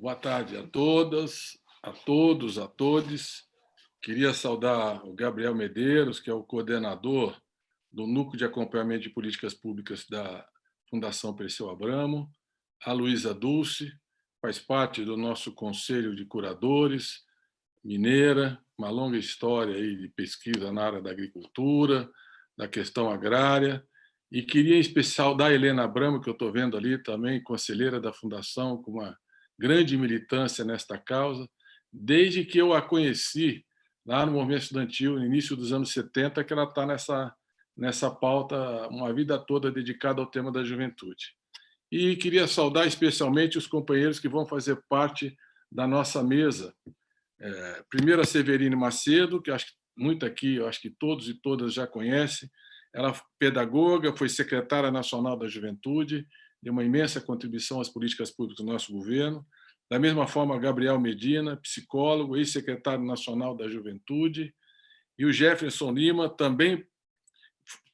Boa tarde a todas, a todos, a todos. Queria saudar o Gabriel Medeiros, que é o coordenador do Núcleo de Acompanhamento de Políticas Públicas da Fundação Perseu Abramo, a Luísa Dulce, faz parte do nosso Conselho de Curadores, mineira, uma longa história aí de pesquisa na área da agricultura, da questão agrária, e queria em especial da Helena Abramo, que eu estou vendo ali também, conselheira da Fundação, com uma grande militância nesta causa, desde que eu a conheci lá no movimento estudantil, no início dos anos 70, que ela está nessa, nessa pauta, uma vida toda dedicada ao tema da juventude. E queria saudar especialmente os companheiros que vão fazer parte da nossa mesa. É, primeiro a Severine Macedo, que acho que muito aqui, eu acho que todos e todas já conhecem. Ela é pedagoga, foi secretária nacional da juventude, deu uma imensa contribuição às políticas públicas do nosso governo. Da mesma forma, Gabriel Medina, psicólogo, ex-secretário nacional da juventude. E o Jefferson Lima, também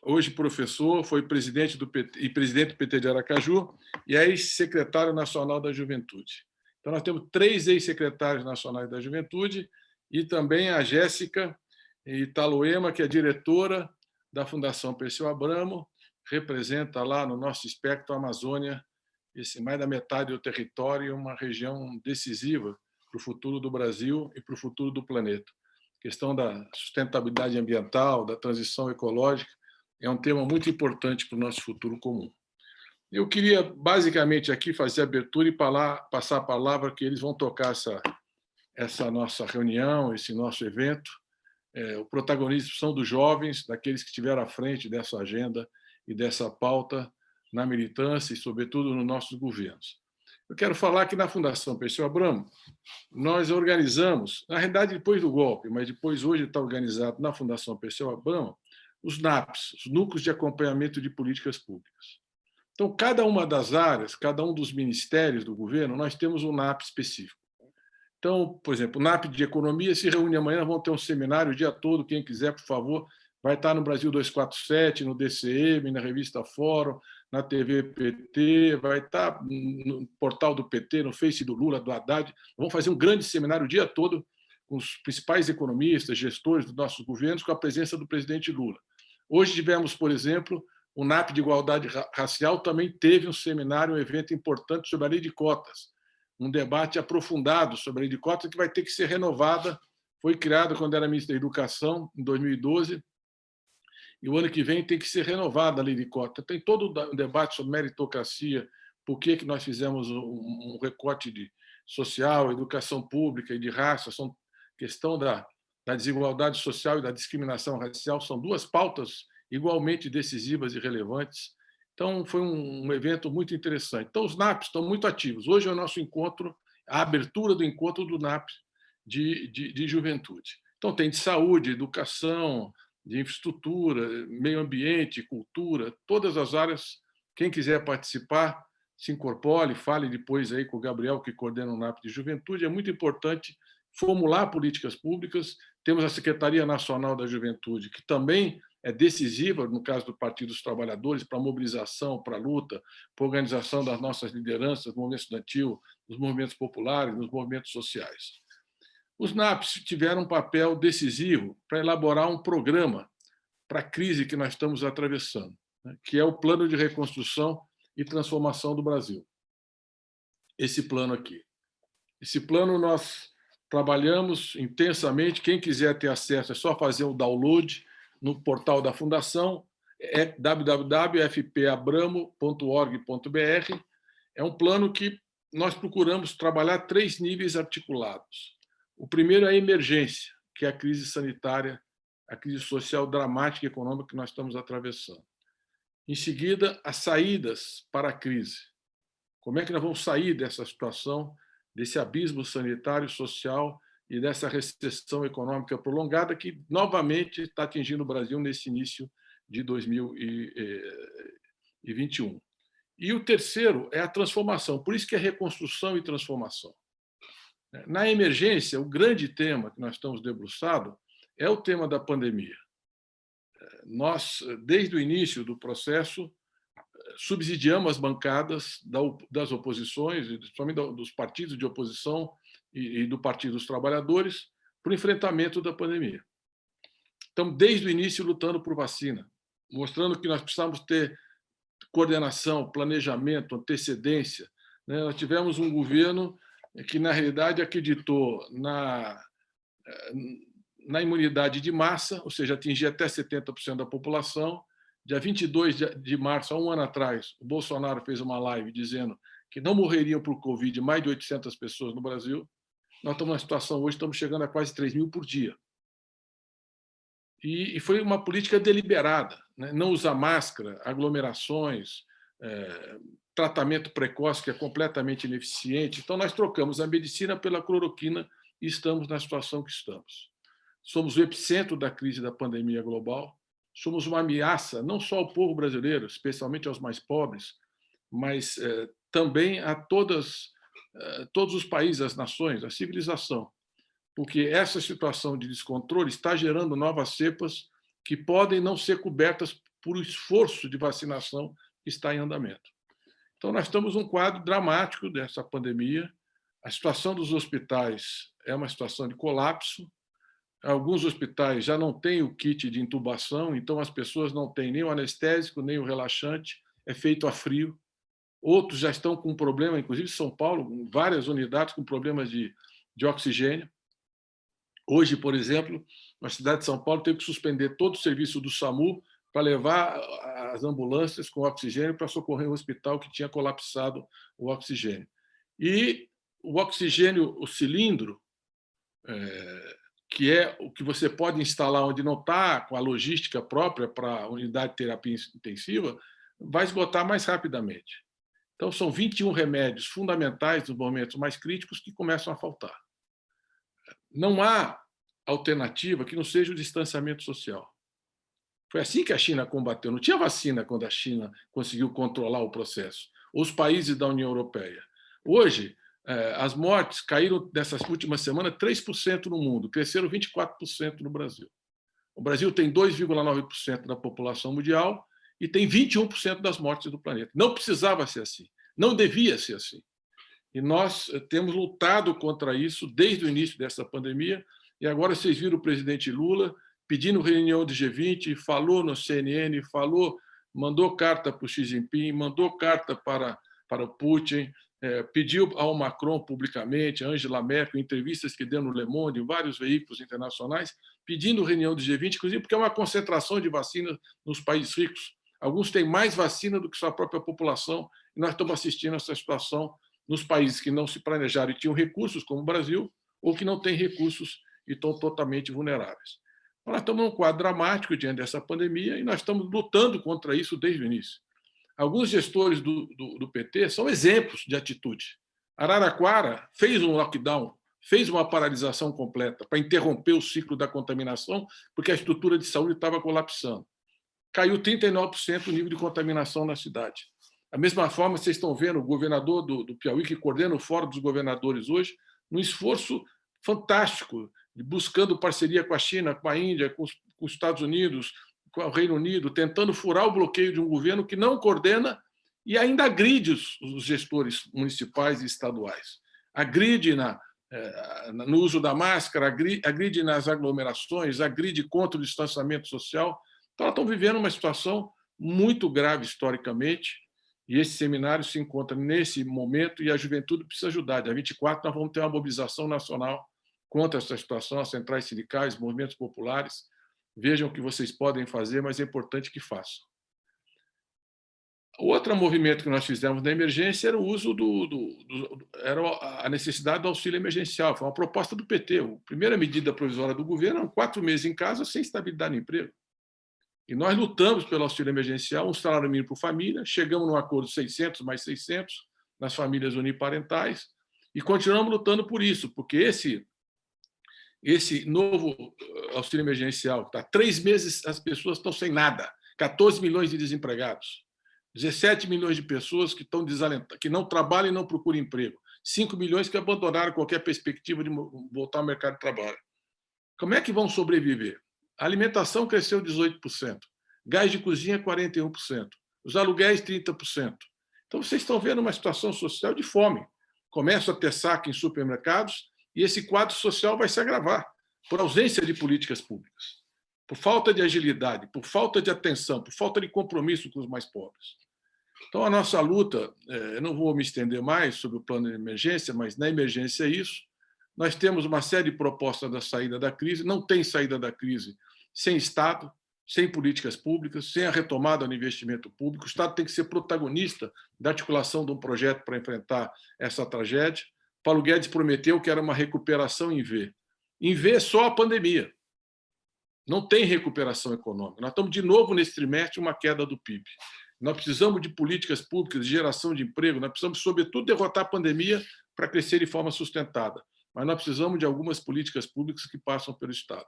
hoje professor, foi presidente do PT, e presidente do PT de Aracaju e é ex-secretário nacional da Juventude. Então, nós temos três ex-secretários nacionais da Juventude e também a Jéssica Italoema, que é diretora da Fundação Perseu Abramo, representa lá no nosso espectro a Amazônia, esse mais da metade do território, uma região decisiva para o futuro do Brasil e para o futuro do planeta. A questão da sustentabilidade ambiental, da transição ecológica, é um tema muito importante para o nosso futuro comum. Eu queria, basicamente, aqui fazer a abertura e passar a palavra que eles vão tocar essa, essa nossa reunião, esse nosso evento. É, o protagonismo são dos jovens, daqueles que estiveram à frente dessa agenda e dessa pauta na militância e, sobretudo, nos nossos governos. Eu quero falar que na Fundação Perseu Abramo, nós organizamos, na realidade depois do golpe, mas depois hoje está organizado na Fundação Perseu Abramo, os NAPs, os Núcleos de Acompanhamento de Políticas Públicas. Então, cada uma das áreas, cada um dos ministérios do governo, nós temos um NAP específico. Então, por exemplo, o NAP de Economia se reúne amanhã, vão ter um seminário o dia todo, quem quiser, por favor, vai estar no Brasil 247, no DCM, na revista Fórum, na TV PT, vai estar no portal do PT, no Face do Lula, do Haddad. Vamos fazer um grande seminário o dia todo com os principais economistas, gestores dos nossos governos, com a presença do presidente Lula. Hoje tivemos, por exemplo, o NAP de Igualdade Racial também teve um seminário, um evento importante sobre a lei de cotas, um debate aprofundado sobre a lei de cotas que vai ter que ser renovada. Foi criada quando era ministro da Educação, em 2012, e o ano que vem tem que ser renovada a lei de cotas. Tem todo um debate sobre meritocracia, por que, que nós fizemos um recorte de social, educação pública e de raça, são questão da da desigualdade social e da discriminação racial são duas pautas igualmente decisivas e relevantes. Então, foi um evento muito interessante. Então, os NAPs estão muito ativos. Hoje é o nosso encontro, a abertura do encontro do NAP de, de, de juventude. Então, tem de saúde, educação, de infraestrutura, meio ambiente, cultura, todas as áreas. Quem quiser participar, se incorpore, fale depois aí com o Gabriel, que coordena o NAP de juventude. É muito importante formular políticas públicas. Temos a Secretaria Nacional da Juventude, que também é decisiva, no caso do Partido dos Trabalhadores, para a mobilização, para a luta, para a organização das nossas lideranças no movimento estudantil, nos movimentos populares, nos movimentos sociais. Os NAPs tiveram um papel decisivo para elaborar um programa para a crise que nós estamos atravessando, né, que é o Plano de Reconstrução e Transformação do Brasil. Esse plano aqui. Esse plano nós trabalhamos intensamente. Quem quiser ter acesso é só fazer o download no portal da Fundação, é www.fpabramo.org.br. É um plano que nós procuramos trabalhar três níveis articulados. O primeiro é a emergência, que é a crise sanitária, a crise social dramática e econômica que nós estamos atravessando. Em seguida, as saídas para a crise. Como é que nós vamos sair dessa situação desse abismo sanitário, social e dessa recessão econômica prolongada que novamente está atingindo o Brasil nesse início de 2021. E o terceiro é a transformação, por isso que é reconstrução e transformação. Na emergência, o grande tema que nós estamos debruçados é o tema da pandemia. Nós, desde o início do processo, subsidiamos as bancadas das oposições, principalmente dos partidos de oposição e do Partido dos Trabalhadores, para o enfrentamento da pandemia. Estamos, desde o início, lutando por vacina, mostrando que nós precisamos ter coordenação, planejamento, antecedência. Né? Nós tivemos um governo que, na realidade, acreditou na, na imunidade de massa, ou seja, atingir até 70% da população. Dia 22 de março, há um ano atrás, o Bolsonaro fez uma live dizendo que não morreriam por Covid mais de 800 pessoas no Brasil. Nós estamos numa situação hoje, estamos chegando a quase 3 mil por dia. E, foi uma política deliberada, né? não usar máscara, aglomerações, é, tratamento precoce que é completamente ineficiente. Então, nós trocamos a medicina pela cloroquina e estamos na situação que estamos. Somos o epicentro da crise da pandemia global, somos uma ameaça não só ao povo brasileiro, especialmente aos mais pobres, mas é, também a todas, é, todos os países, as nações, a civilização porque essa situação de descontrole está gerando novas cepas que podem não ser cobertas por esforço de vacinação que está em andamento. Então, nós estamos num quadro dramático dessa pandemia. A situação dos hospitais é uma situação de colapso. Alguns hospitais já não têm o kit de intubação, então as pessoas não têm nem o anestésico, nem o relaxante, é feito a frio. Outros já estão com problema, inclusive São Paulo, várias unidades com problemas de, de oxigênio. Hoje, por exemplo, na cidade de São Paulo teve que suspender todo o serviço do SAMU para levar as ambulâncias com oxigênio para socorrer um hospital que tinha colapsado o oxigênio. E o oxigênio, o cilindro, é, que é o que você pode instalar onde não está, com a logística própria para a unidade de terapia intensiva, vai esgotar mais rapidamente. Então, são 21 remédios fundamentais nos momentos mais críticos que começam a faltar não há alternativa que não seja o distanciamento social. Foi assim que a China combateu. Não tinha vacina quando a China conseguiu controlar o processo. Os países da União Europeia. Hoje, eh, as mortes caíram nessas últimas semanas 3% no mundo, cresceram 24% no Brasil. O Brasil tem 2,9% da população mundial e tem 21% das mortes do planeta. Não precisava ser assim, não devia ser assim. E nós eh, temos lutado contra isso desde o início dessa pandemia, e agora vocês viram o presidente Lula pedindo reunião do G20, falou no CNN, falou, mandou carta para o Xi Jinping, mandou carta para, para o Putin, é, pediu ao Macron publicamente, Angela Merkel, entrevistas que deu no Le Monde, em vários veículos internacionais, pedindo reunião do G20, inclusive porque é uma concentração de vacina nos países ricos. Alguns têm mais vacina do que sua própria população, e nós estamos assistindo essa situação nos países que não se planejaram e tinham recursos, como o Brasil, ou que não têm recursos e estão totalmente vulneráveis. Nós estamos num quadro dramático diante dessa pandemia e nós estamos lutando contra isso desde o início. Alguns gestores do, do, do PT são exemplos de atitude. Araraquara fez um lockdown, fez uma paralisação completa para interromper o ciclo da contaminação, porque a estrutura de saúde estava colapsando. Caiu 39% o nível de contaminação na cidade. Da mesma forma, vocês estão vendo o governador do, do Piauí, que coordena o Fórum dos Governadores hoje, num esforço fantástico, buscando parceria com a China, com a Índia, com os, com os Estados Unidos, com o Reino Unido, tentando furar o bloqueio de um governo que não coordena e ainda agride os, os gestores municipais e estaduais. Agride na, eh, no uso da máscara, agride nas aglomerações, agride contra o distanciamento social. Então, elas estão vivendo uma situação muito grave historicamente, e esse seminário se encontra nesse momento e a juventude precisa ajudar. Dia 24 nós vamos ter uma mobilização nacional contra essa situação, as centrais sindicais, movimentos populares. Vejam o que vocês podem fazer, mas é importante que façam. Outro movimento que nós fizemos na emergência era o uso do, do, do, era a necessidade do auxílio emergencial. Foi uma proposta do PT. A primeira medida provisória do governo quatro meses em casa sem estabilidade no emprego. E nós lutamos pelo auxílio emergencial, um salário mínimo por família, chegamos num acordo de 600 mais 600 nas famílias uniparentais e continuamos lutando por isso, porque esse esse novo eh, auxílio emergencial, está três meses as pessoas estão sem nada, 14 milhões de desempregados, 17 milhões de pessoas que estão desalentadas, que não trabalham e não procuram emprego, 5 milhões que abandonaram qualquer perspectiva de voltar ao mercado de trabalho. Como é que vão sobreviver? A alimentação cresceu 18%, gás de cozinha 41%, os aluguéis 30%. Então, vocês estão vendo uma situação social de fome. Começa a ter saque em supermercados e esse quadro social vai se agravar por ausência de políticas públicas, por falta de agilidade, por falta de atenção, por falta de compromisso com os mais pobres. Então, a nossa luta, é, eu não vou me estender mais sobre o plano de emergência, mas na emergência é isso. Nós temos uma série de propostas da saída da crise, não tem saída da crise sem Estado, sem políticas públicas, sem a retomada do investimento público. O Estado tem que ser protagonista da articulação de um projeto para enfrentar essa tragédia. Paulo Guedes prometeu que era uma recuperação em V. Em V é só a pandemia. Não tem recuperação econômica. Nós estamos, de novo, nesse trimestre, uma queda do PIB. Nós precisamos de políticas públicas de geração de emprego, nós precisamos, sobretudo, derrotar a pandemia para crescer de forma sustentada. Mas nós precisamos de algumas políticas públicas que passam pelo Estado.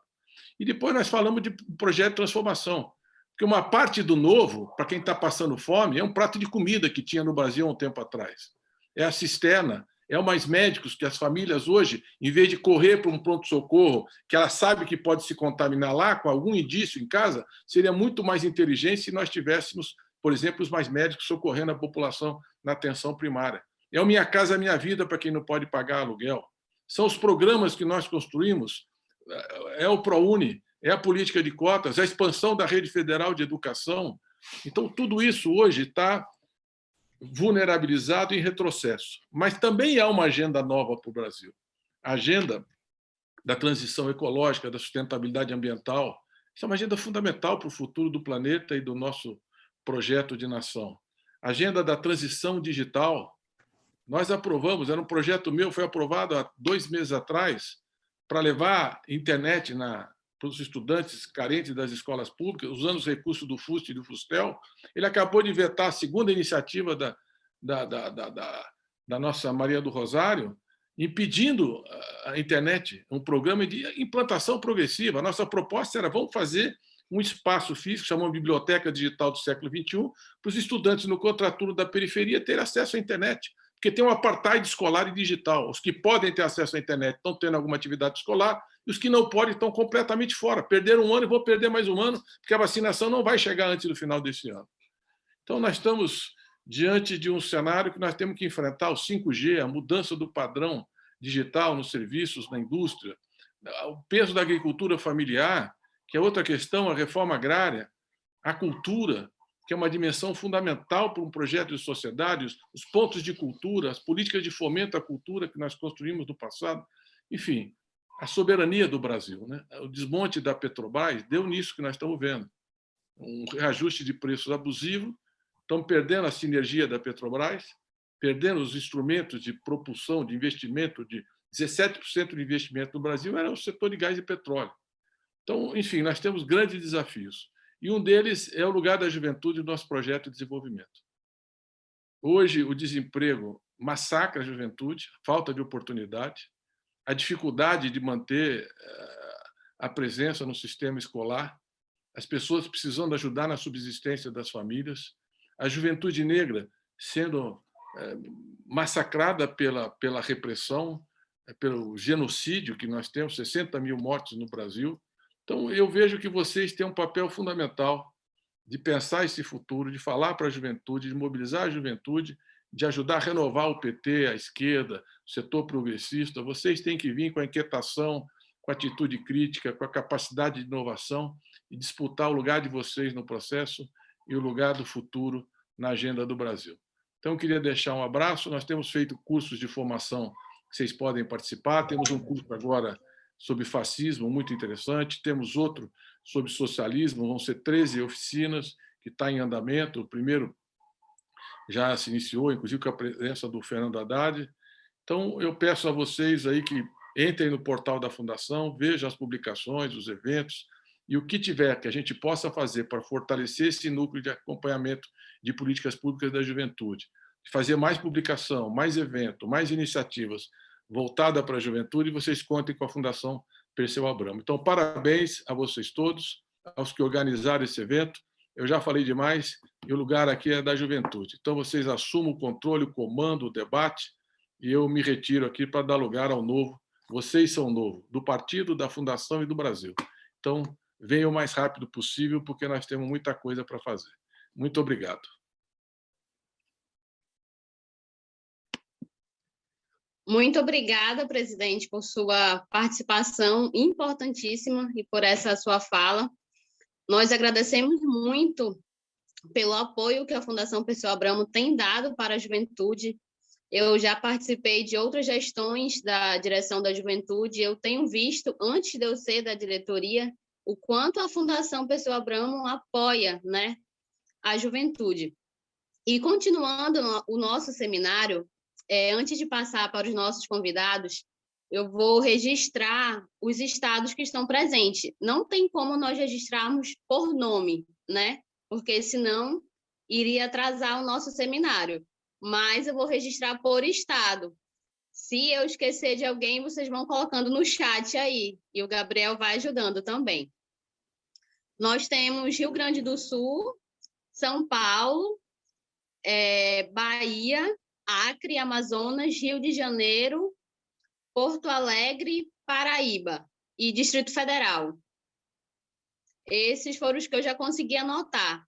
E depois nós falamos de projeto de transformação. Porque uma parte do novo, para quem está passando fome, é um prato de comida que tinha no Brasil há um tempo atrás. É a cisterna, é o mais médicos que as famílias hoje, em vez de correr para um pronto-socorro, que ela sabe que pode se contaminar lá com algum indício em casa, seria muito mais inteligente se nós tivéssemos por exemplo, os mais médicos socorrendo a população na atenção primária. É o Minha Casa Minha Vida para quem não pode pagar aluguel. São os programas que nós construímos, é o ProUni, é a política de cotas, é a expansão da rede federal de educação. Então, tudo isso hoje está vulnerabilizado em retrocesso. Mas também há uma agenda nova para o Brasil. A agenda da transição ecológica, da sustentabilidade ambiental. Isso é uma agenda fundamental para o futuro do planeta e do nosso projeto de nação. Agenda da transição digital, nós aprovamos, era um projeto meu, foi aprovado há dois meses atrás, para levar internet na, para os estudantes carentes das escolas públicas, usando os recursos do FUST e do FUSTEL. Ele acabou de vetar a segunda iniciativa da, da, da, da, da nossa Maria do Rosário, impedindo a internet, um programa de implantação progressiva. A nossa proposta era, vamos fazer um espaço físico, chamamos Biblioteca Digital do Século XXI, para os estudantes no contraturno da periferia terem acesso à internet, porque tem um apartheid escolar e digital. Os que podem ter acesso à internet estão tendo alguma atividade escolar, e os que não podem estão completamente fora. Perderam um ano e vão perder mais um ano, porque a vacinação não vai chegar antes do final desse ano. Então, nós estamos diante de um cenário que nós temos que enfrentar, o 5G, a mudança do padrão digital nos serviços, na indústria, o peso da agricultura familiar, que é outra questão, a reforma agrária, a cultura, que é uma dimensão fundamental para um projeto de sociedade, os pontos de cultura, as políticas de fomento à cultura que nós construímos no passado, enfim, a soberania do Brasil. Né? O desmonte da Petrobras deu nisso que nós estamos vendo. Um reajuste de preços abusivo, estamos perdendo a sinergia da Petrobras, perdendo os instrumentos de propulsão, de investimento, de 17% do investimento no Brasil era o setor de gás e petróleo. Então, enfim, nós temos grandes desafios. E um deles é o lugar da juventude no nosso projeto de desenvolvimento. Hoje, o desemprego massacra a juventude, falta de oportunidade, a dificuldade de manter eh, a presença no sistema escolar, as pessoas precisando ajudar na subsistência das famílias, a juventude negra sendo eh, massacrada pela, pela repressão, eh, pelo genocídio que nós temos, 60 mil mortes no Brasil, então, eu vejo que vocês têm um papel fundamental de pensar esse futuro, de falar para a juventude, de mobilizar a juventude, de ajudar a renovar o PT, a esquerda, o setor progressista. Vocês têm que vir com a inquietação, com a atitude crítica, com a capacidade de inovação e disputar o lugar de vocês no processo e o lugar do futuro na agenda do Brasil. Então, eu queria deixar um abraço. Nós temos feito cursos de formação que vocês podem participar. Temos um curso agora sobre fascismo, muito interessante. Temos outro sobre socialismo, vão ser 13 oficinas, que está em andamento. O primeiro já se iniciou, inclusive com a presença do Fernando Haddad. Então, eu peço a vocês aí que entrem no portal da Fundação, vejam as publicações, os eventos, e o que tiver que a gente possa fazer para fortalecer esse núcleo de acompanhamento de políticas públicas da juventude, fazer mais publicação, mais evento, mais iniciativas, voltada para a juventude, vocês contem com a Fundação Perseu Abramo. Então, parabéns a vocês todos, aos que organizaram esse evento. Eu já falei demais, e o lugar aqui é da juventude. Então, vocês assumam o controle, o comando, o debate, e eu me retiro aqui para dar lugar ao novo. Vocês são novo, do partido, da fundação e do Brasil. Então, venham o mais rápido possível, porque nós temos muita coisa para fazer. Muito obrigado. Muito obrigada, presidente, por sua participação importantíssima e por essa sua fala. Nós agradecemos muito pelo apoio que a Fundação Pessoa Abramo tem dado para a juventude. Eu já participei de outras gestões da direção da juventude, eu tenho visto, antes de eu ser da diretoria, o quanto a Fundação Pessoa Abramo apoia né, a juventude. E continuando o nosso seminário, é, antes de passar para os nossos convidados, eu vou registrar os estados que estão presentes. Não tem como nós registrarmos por nome, né? Porque senão iria atrasar o nosso seminário. Mas eu vou registrar por estado. Se eu esquecer de alguém, vocês vão colocando no chat aí. E o Gabriel vai ajudando também. Nós temos Rio Grande do Sul, São Paulo, é, Bahia, Acre, Amazonas, Rio de Janeiro, Porto Alegre, Paraíba e Distrito Federal. Esses foram os que eu já consegui anotar.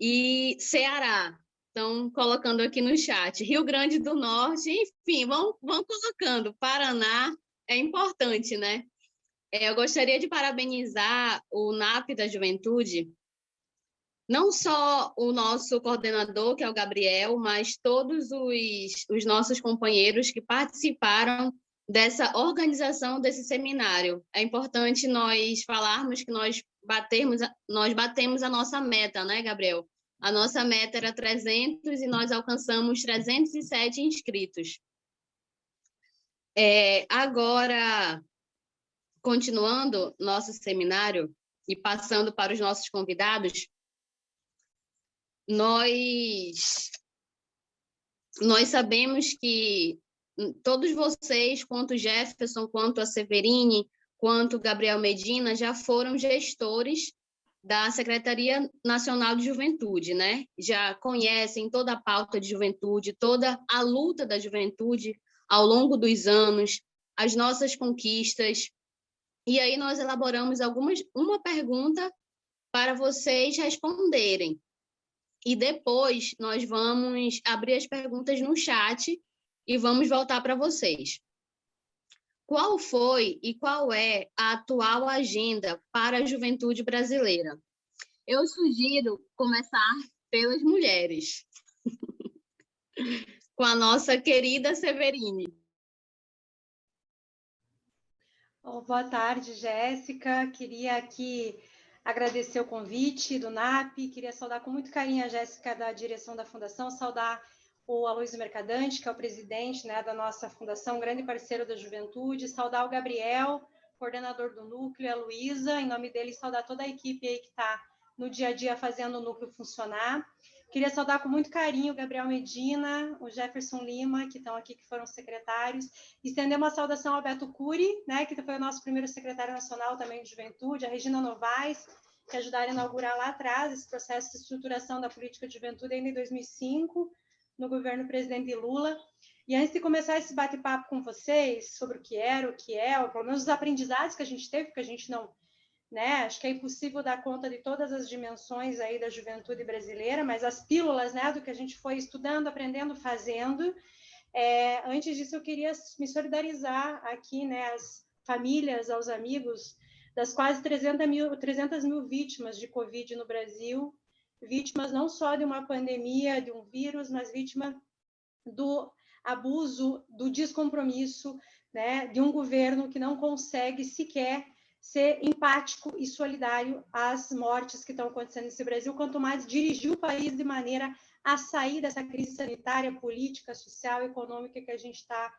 E Ceará, estão colocando aqui no chat. Rio Grande do Norte, enfim, vão, vão colocando. Paraná é importante, né? É, eu gostaria de parabenizar o NAP da Juventude não só o nosso coordenador, que é o Gabriel, mas todos os, os nossos companheiros que participaram dessa organização desse seminário. É importante nós falarmos que nós batermos, nós batemos a nossa meta, né, Gabriel? A nossa meta era 300 e nós alcançamos 307 inscritos. É, agora, continuando nosso seminário e passando para os nossos convidados, nós, nós sabemos que todos vocês, quanto Jefferson, quanto a Severine, quanto Gabriel Medina, já foram gestores da Secretaria Nacional de Juventude, né? Já conhecem toda a pauta de juventude, toda a luta da juventude ao longo dos anos, as nossas conquistas. E aí nós elaboramos algumas uma pergunta para vocês responderem. E depois nós vamos abrir as perguntas no chat e vamos voltar para vocês. Qual foi e qual é a atual agenda para a juventude brasileira? Eu sugiro começar pelas mulheres, com a nossa querida Severine. boa tarde, Jéssica. Queria aqui agradecer o convite do NAP, queria saudar com muito carinho a Jéssica da direção da fundação, saudar o Aloysio Mercadante, que é o presidente né, da nossa fundação, grande parceiro da juventude, saudar o Gabriel, coordenador do núcleo, a Luísa, em nome dele, saudar toda a equipe aí que está no dia a dia fazendo o núcleo funcionar. Queria saudar com muito carinho o Gabriel Medina, o Jefferson Lima, que estão aqui, que foram secretários, estender uma saudação ao Beto Cury, né, que foi o nosso primeiro secretário nacional também de juventude, a Regina Novaes, que ajudaram a inaugurar lá atrás esse processo de estruturação da política de juventude ainda em 2005, no governo presidente Lula. E antes de começar esse bate-papo com vocês sobre o que era, o que é, ou pelo menos os aprendizados que a gente teve, porque a gente não né? Acho que é impossível dar conta de todas as dimensões aí da juventude brasileira, mas as pílulas, né, do que a gente foi estudando, aprendendo, fazendo. É, antes disso, eu queria me solidarizar aqui, né, às famílias, aos amigos das quase 300 mil, 300 mil vítimas de Covid no Brasil, vítimas não só de uma pandemia, de um vírus, mas vítima do abuso, do descompromisso, né, de um governo que não consegue sequer ser empático e solidário às mortes que estão acontecendo nesse Brasil, quanto mais dirigir o país de maneira a sair dessa crise sanitária, política, social, econômica que a gente está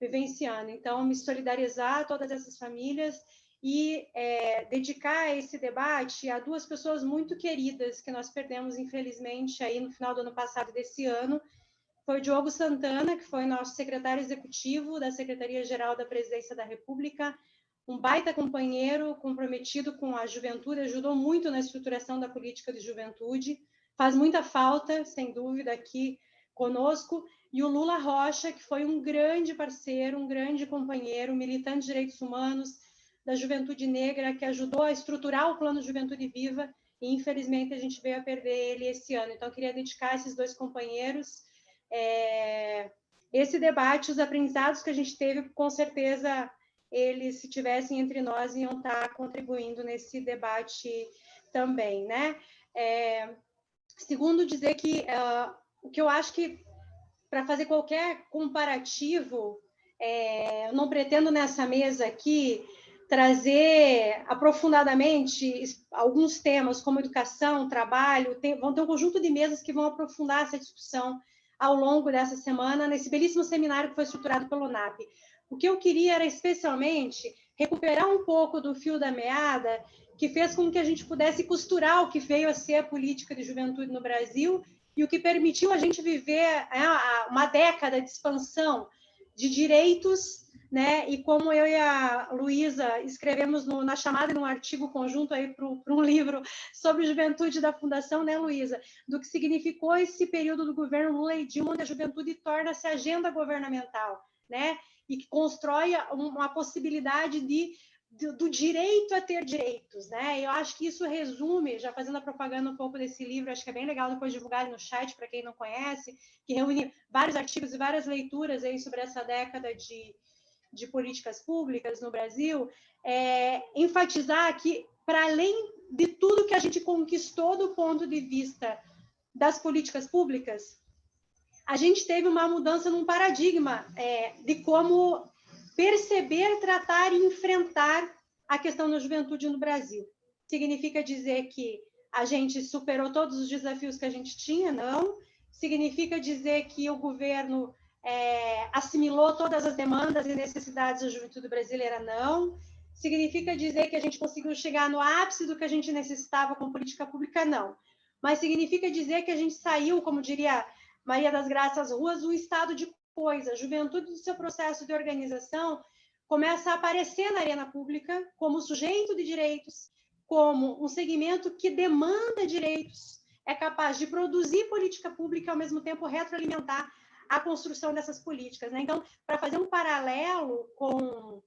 vivenciando. Então, me solidarizar a todas essas famílias e é, dedicar esse debate a duas pessoas muito queridas que nós perdemos, infelizmente, aí no final do ano passado desse ano. Foi o Diogo Santana, que foi nosso secretário executivo da Secretaria-Geral da Presidência da República, um baita companheiro comprometido com a juventude, ajudou muito na estruturação da política de juventude, faz muita falta, sem dúvida, aqui conosco, e o Lula Rocha, que foi um grande parceiro, um grande companheiro, militante de direitos humanos da juventude negra, que ajudou a estruturar o Plano Juventude Viva, e infelizmente a gente veio a perder ele esse ano. Então, queria dedicar esses dois companheiros é, esse debate, os aprendizados que a gente teve, com certeza, eles, se tivessem entre nós, iam estar contribuindo nesse debate também, né? É, segundo, dizer que uh, o que eu acho que, para fazer qualquer comparativo, é, eu não pretendo nessa mesa aqui trazer aprofundadamente alguns temas como educação, trabalho, tem, vão ter um conjunto de mesas que vão aprofundar essa discussão ao longo dessa semana, nesse belíssimo seminário que foi estruturado pelo NAP. O que eu queria era especialmente recuperar um pouco do fio da meada que fez com que a gente pudesse costurar o que veio a ser a política de juventude no Brasil e o que permitiu a gente viver é, uma década de expansão de direitos né? E como eu e a Luísa escrevemos no, na chamada num artigo conjunto aí para um livro sobre juventude da Fundação, né, Luísa? Do que significou esse período do governo Lula e Dilma, onde a juventude torna-se agenda governamental, né? E que constrói uma possibilidade de do, direito a ter direitos, né? Eu acho que isso resume, já fazendo a propaganda um pouco desse livro, acho que é bem legal depois divulgar no chat para quem não conhece, que reúne vários artigos e várias leituras aí sobre essa década de, de políticas públicas no Brasil, é, enfatizar que, para além de tudo que a gente conquistou do ponto de vista das políticas públicas, a gente teve uma mudança num paradigma é, de como perceber, tratar e enfrentar a questão da juventude no Brasil. Significa dizer que a gente superou todos os desafios que a gente tinha? Não. Significa dizer que o governo é, assimilou todas as demandas e necessidades da juventude brasileira, não. Significa dizer que a gente conseguiu chegar no ápice do que a gente necessitava com política pública, não. Mas significa dizer que a gente saiu, como diria Maria das Graças Ruas, do estado de coisa. A juventude, do seu processo de organização, começa a aparecer na arena pública como sujeito de direitos, como um segmento que demanda direitos, é capaz de produzir política pública e, ao mesmo tempo, retroalimentar a construção dessas políticas. Né? Então, para fazer um paralelo com,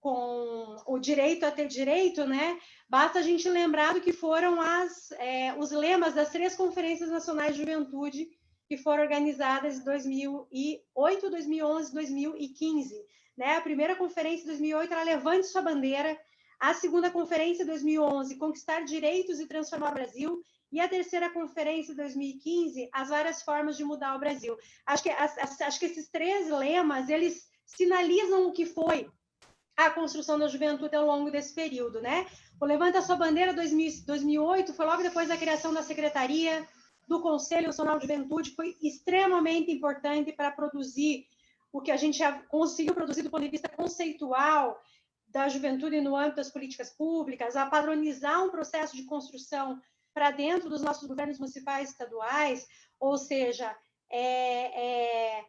com o direito a ter direito, né, basta a gente lembrar do que foram as, é, os lemas das três conferências nacionais de juventude que foram organizadas em 2008, 2011, 2015. Né? A primeira conferência em 2008 era Levante Sua Bandeira, a segunda conferência em 2011, Conquistar Direitos e Transformar o Brasil, e a terceira conferência de 2015, as várias formas de mudar o Brasil. Acho que, acho que esses três lemas, eles sinalizam o que foi a construção da juventude ao longo desse período, né? O Levanta Sua Bandeira 2008 foi logo depois da criação da Secretaria do Conselho Nacional de Juventude, foi extremamente importante para produzir o que a gente conseguiu produzir do ponto de vista conceitual da juventude no âmbito das políticas públicas, a padronizar um processo de construção para dentro dos nossos governos municipais estaduais, ou seja, é, é,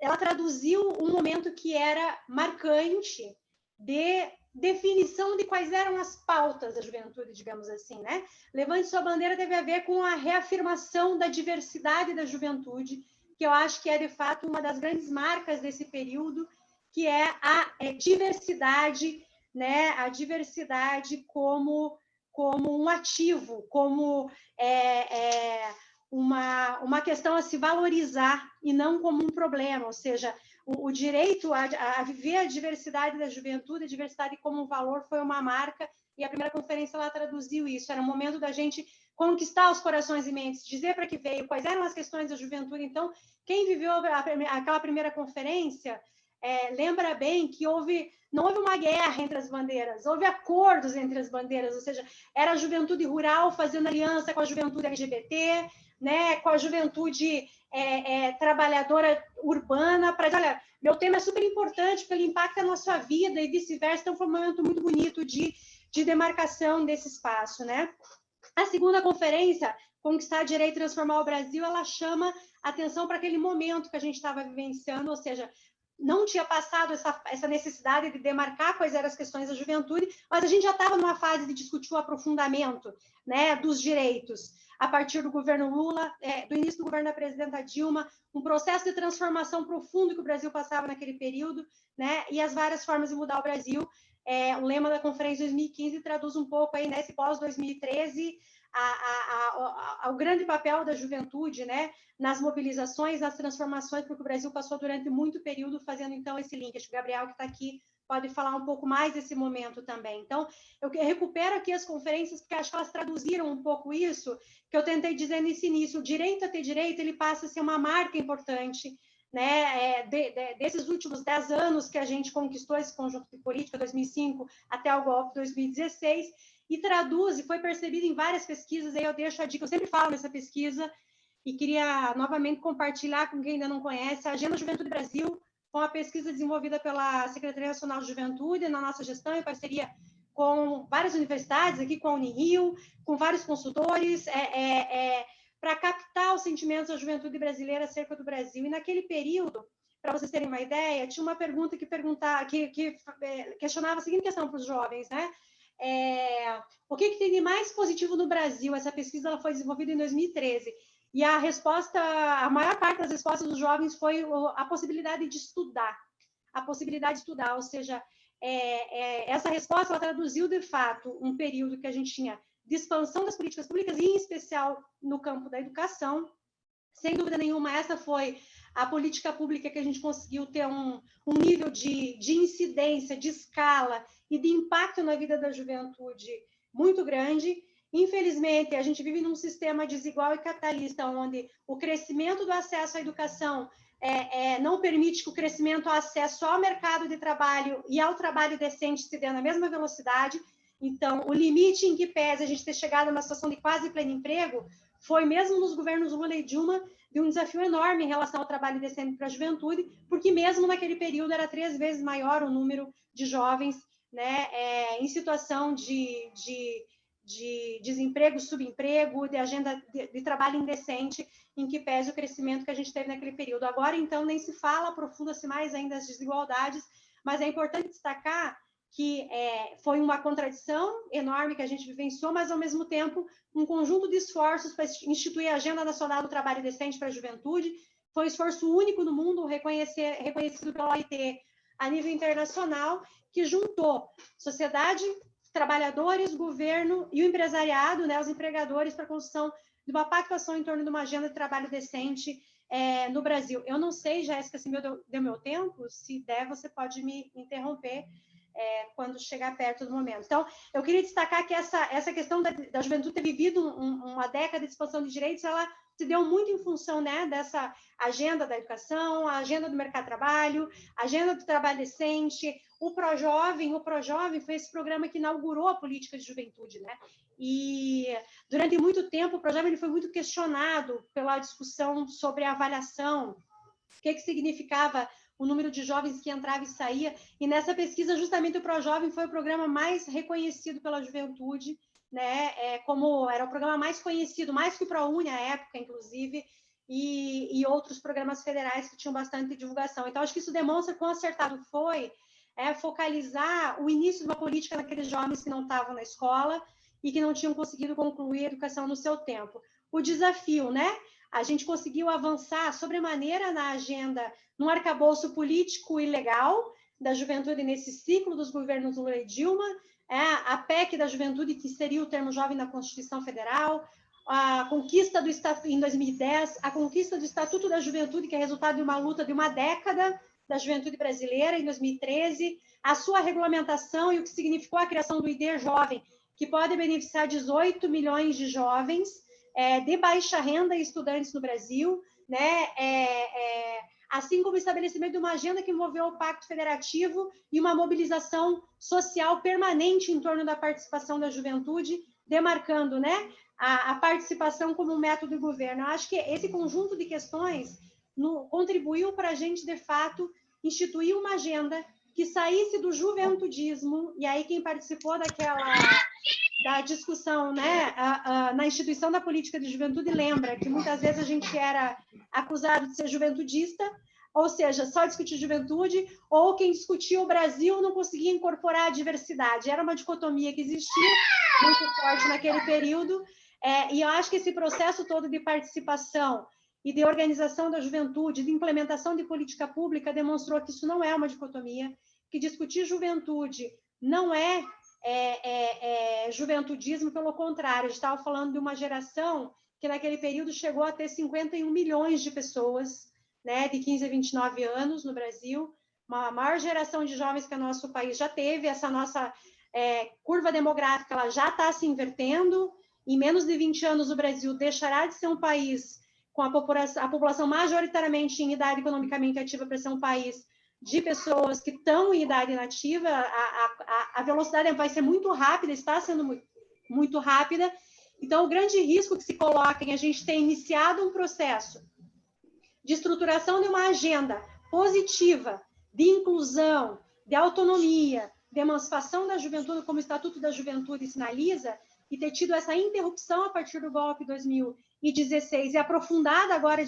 ela traduziu um momento que era marcante de definição de quais eram as pautas da juventude, digamos assim, né? Levante sua bandeira teve a ver com a reafirmação da diversidade da juventude, que eu acho que é de fato uma das grandes marcas desse período, que é a é, diversidade, né? A diversidade como como um ativo, como é, é, uma, uma questão a se valorizar e não como um problema, ou seja, o, o direito a, a, viver a diversidade da juventude, a diversidade como um valor foi uma marca, e a primeira conferência ela traduziu isso, era o momento da gente conquistar os corações e mentes, dizer para que veio, quais eram as questões da juventude. Então, quem viveu a, aquela primeira conferência é, lembra bem que houve não houve uma guerra entre as bandeiras, houve acordos entre as bandeiras, ou seja, era a juventude rural fazendo aliança com a juventude LGBT, né, com a juventude é, é, trabalhadora urbana, para dizer, olha, meu tema é super importante, porque ele impacta a nossa vida e vice-versa, então foi um momento muito bonito de, de demarcação desse espaço, né? A segunda conferência, Conquistar Direito e Transformar o Brasil, ela chama atenção para aquele momento que a gente estava vivenciando, ou seja, não tinha passado essa, essa necessidade de demarcar quais eram as questões da juventude, mas a gente já estava numa fase de discutir o aprofundamento né, dos direitos. A partir do governo Lula, é, do início do governo da presidenta Dilma, um processo de transformação profundo que o Brasil passava naquele período, né, e as várias formas de mudar o Brasil. É, o lema da conferência 2015 traduz um pouco aí nesse pós-2013 a, a, ao grande papel da juventude, né, nas mobilizações, nas transformações, porque o Brasil passou durante muito período fazendo então esse link. Acho que o Gabriel que está aqui pode falar um pouco mais desse momento também. Então, eu recupero aqui as conferências, porque acho que elas traduziram um pouco isso, que eu tentei dizer nesse início. O direito a ter direito, ele passa a ser uma marca importante, né, é, de, de, desses últimos dez anos que a gente conquistou esse conjunto de política, 2005 até o golpe 2016, e traduz, e foi percebido em várias pesquisas, aí eu deixo a dica, eu sempre falo nessa pesquisa, e queria novamente compartilhar com quem ainda não conhece, a Agenda Juventude Brasil, com a pesquisa desenvolvida pela Secretaria Nacional de Juventude, na nossa gestão, em parceria com várias universidades, aqui com a Unirio, com vários consultores, é, é, é, para captar os sentimentos da juventude brasileira acerca do Brasil. E naquele período, para vocês terem uma ideia, tinha uma pergunta que, perguntar, que, que é, questionava a seguinte questão para os jovens, né? É, o que, que tem de mais positivo no Brasil? Essa pesquisa ela foi desenvolvida em 2013 e a resposta, a maior parte das respostas dos jovens foi a possibilidade de estudar, a possibilidade de estudar, ou seja, é, é, essa resposta ela traduziu de fato um período que a gente tinha de expansão das políticas públicas, em especial no campo da educação. Sem dúvida nenhuma, essa foi a política pública que a gente conseguiu ter um, um nível de, de incidência, de escala e de impacto na vida da juventude muito grande. Infelizmente, a gente vive num sistema desigual e capitalista, onde o crescimento do acesso à educação é, é, não permite que o crescimento ao acesso ao mercado de trabalho e ao trabalho decente se dê na mesma velocidade. Então, o limite em que pese a gente ter chegado a uma situação de quase pleno emprego foi mesmo nos governos Lula e Dilma de um desafio enorme em relação ao trabalho decente para a juventude, porque mesmo naquele período era três vezes maior o número de jovens né, é, em situação de, de de desemprego, subemprego, de agenda de, de, trabalho indecente, em que pese o crescimento que a gente teve naquele período. Agora, então, nem se fala, aprofunda-se mais ainda as desigualdades, mas é importante destacar que é, foi uma contradição enorme que a gente vivenciou, mas, ao mesmo tempo, um conjunto de esforços para instituir a Agenda Nacional do Trabalho Decente para a Juventude. Foi um esforço único no mundo, reconhecido pela OIT a nível internacional, que juntou sociedade trabalhadores, governo e o empresariado, né, os empregadores, para a construção de uma pactuação em torno de uma agenda de trabalho decente é, no Brasil. Eu não sei, Jéssica, se meu deu meu tempo, se der, você pode me interromper é, quando chegar perto do momento. Então, eu queria destacar que essa, essa questão da, da juventude ter vivido um, uma década de expansão de direitos, ela se deu muito em função né, dessa agenda da educação, a agenda do mercado de trabalho, a agenda do trabalho decente, o ProJovem, o ProJovem foi esse programa que inaugurou a política de juventude, né? E durante muito tempo o ProJovem foi muito questionado pela discussão sobre a avaliação, o que, que significava o número de jovens que entrava e saía, e nessa pesquisa justamente o ProJovem foi o programa mais reconhecido pela juventude, né? É, como era o programa mais conhecido, mais que o ProUni à época, inclusive, e, e outros programas federais que tinham bastante divulgação. Então, acho que isso demonstra quão acertado foi é focalizar o início de uma política naqueles jovens que não estavam na escola e que não tinham conseguido concluir a educação no seu tempo. O desafio, né? A gente conseguiu avançar sobremaneira na agenda, num arcabouço político e legal da juventude nesse ciclo dos governos Lula e Dilma, é, a PEC da juventude, que seria o termo jovem na Constituição Federal, a conquista do Estatuto, em 2010, a conquista do Estatuto da Juventude, que é resultado de uma luta de uma década, da Juventude Brasileira, em 2013, a sua regulamentação e o que significou a criação do ID Jovem, que pode beneficiar 18 milhões de jovens é, de baixa renda e estudantes no Brasil, né? É, é, assim como o estabelecimento de uma agenda que envolveu o Pacto Federativo e uma mobilização social permanente em torno da participação da juventude, demarcando né, a, a participação como um método de governo. Eu acho que esse conjunto de questões no, contribuiu para a gente, de fato, instituir uma agenda que saísse do juventudismo, e aí quem participou daquela da discussão né, a, a, na instituição da política de juventude lembra que muitas vezes a gente era acusado de ser juventudista, ou seja, só discutir juventude, ou quem discutia o Brasil não conseguia incorporar a diversidade. Era uma dicotomia que existia muito forte naquele período, é, e eu acho que esse processo todo de participação e de organização da juventude, de implementação de política pública, demonstrou que isso não é uma dicotomia, que discutir juventude não é, é, é, é, juventudismo, pelo contrário, a gente estava falando de uma geração que naquele período chegou a ter 51 milhões de pessoas, né, de 15 a 29 anos no Brasil, uma maior geração de jovens que o nosso país já teve, essa nossa é, curva demográfica ela já está se invertendo, em menos de 20 anos o Brasil deixará de ser um país com a população, a população majoritariamente em idade economicamente ativa para ser um país de pessoas que estão em idade inativa, a, a, a velocidade vai ser muito rápida, está sendo muito, muito rápida. Então, o grande risco que se coloca em a gente ter iniciado um processo de estruturação de uma agenda positiva, de inclusão, de autonomia, de emancipação da juventude, como o Estatuto da Juventude sinaliza, e ter tido essa interrupção a partir do golpe 2016 e aprofundada agora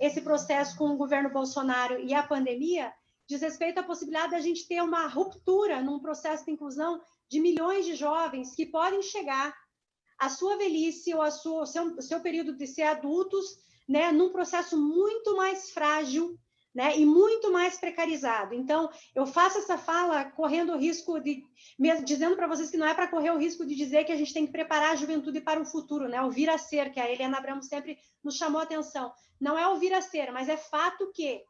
esse processo com o governo Bolsonaro e a pandemia, diz respeito à possibilidade da gente ter uma ruptura num processo de inclusão de milhões de jovens que podem chegar à sua velhice ou ao seu, seu período de ser adultos, né, num processo muito mais frágil, né, e muito mais precarizado. Então, eu faço essa fala correndo o risco de, mesmo dizendo para vocês que não é para correr o risco de dizer que a gente tem que preparar a juventude para o futuro, né, o vir a ser, que a Helena Abramo sempre nos chamou a atenção. Não é o vir a ser, mas é fato que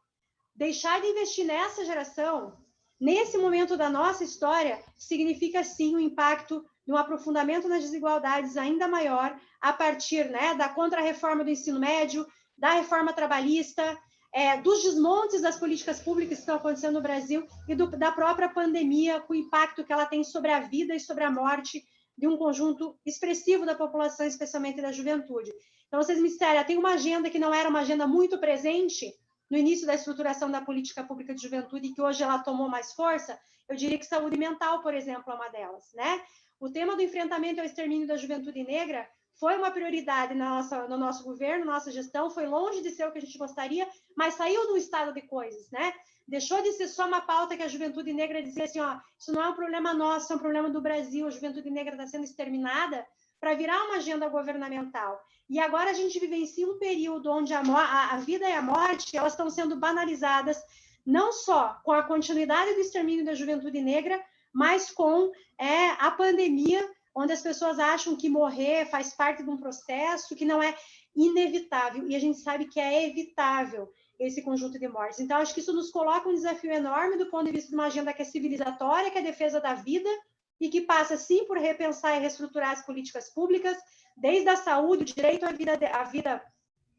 deixar de investir nessa geração, nesse momento da nossa história, significa sim o um impacto de um aprofundamento nas desigualdades ainda maior a partir né, da contra-reforma do ensino médio, da reforma trabalhista, é, dos desmontes das políticas públicas que estão acontecendo no Brasil e do, da própria pandemia, com o impacto que ela tem sobre a vida e sobre a morte de um conjunto expressivo da população, especialmente da juventude. Então, vocês me disseram, tem uma agenda que não era uma agenda muito presente, no início da estruturação da política pública de juventude, que hoje ela tomou mais força, eu diria que saúde mental, por exemplo, é uma delas, né? O tema do enfrentamento ao extermínio da juventude negra foi uma prioridade na nossa, no nosso governo, nossa gestão, foi longe de ser o que a gente gostaria, mas saiu do estado de coisas, né? Deixou de ser só uma pauta que a juventude negra dizia assim, ó, isso não é um problema nosso, é um problema do Brasil, a juventude negra está sendo exterminada, para virar uma agenda governamental. E agora a gente vivencia um período onde a, a, vida e a morte elas estão sendo banalizadas, não só com a continuidade do extermínio da juventude negra, mas com é, a pandemia, onde as pessoas acham que morrer faz parte de um processo que não é inevitável, e a gente sabe que é evitável esse conjunto de mortes. Então, acho que isso nos coloca um desafio enorme do ponto de vista de uma agenda que é civilizatória, que é a defesa da vida, e que passa, sim, por repensar e reestruturar as políticas públicas, desde a saúde, o direito à vida, à vida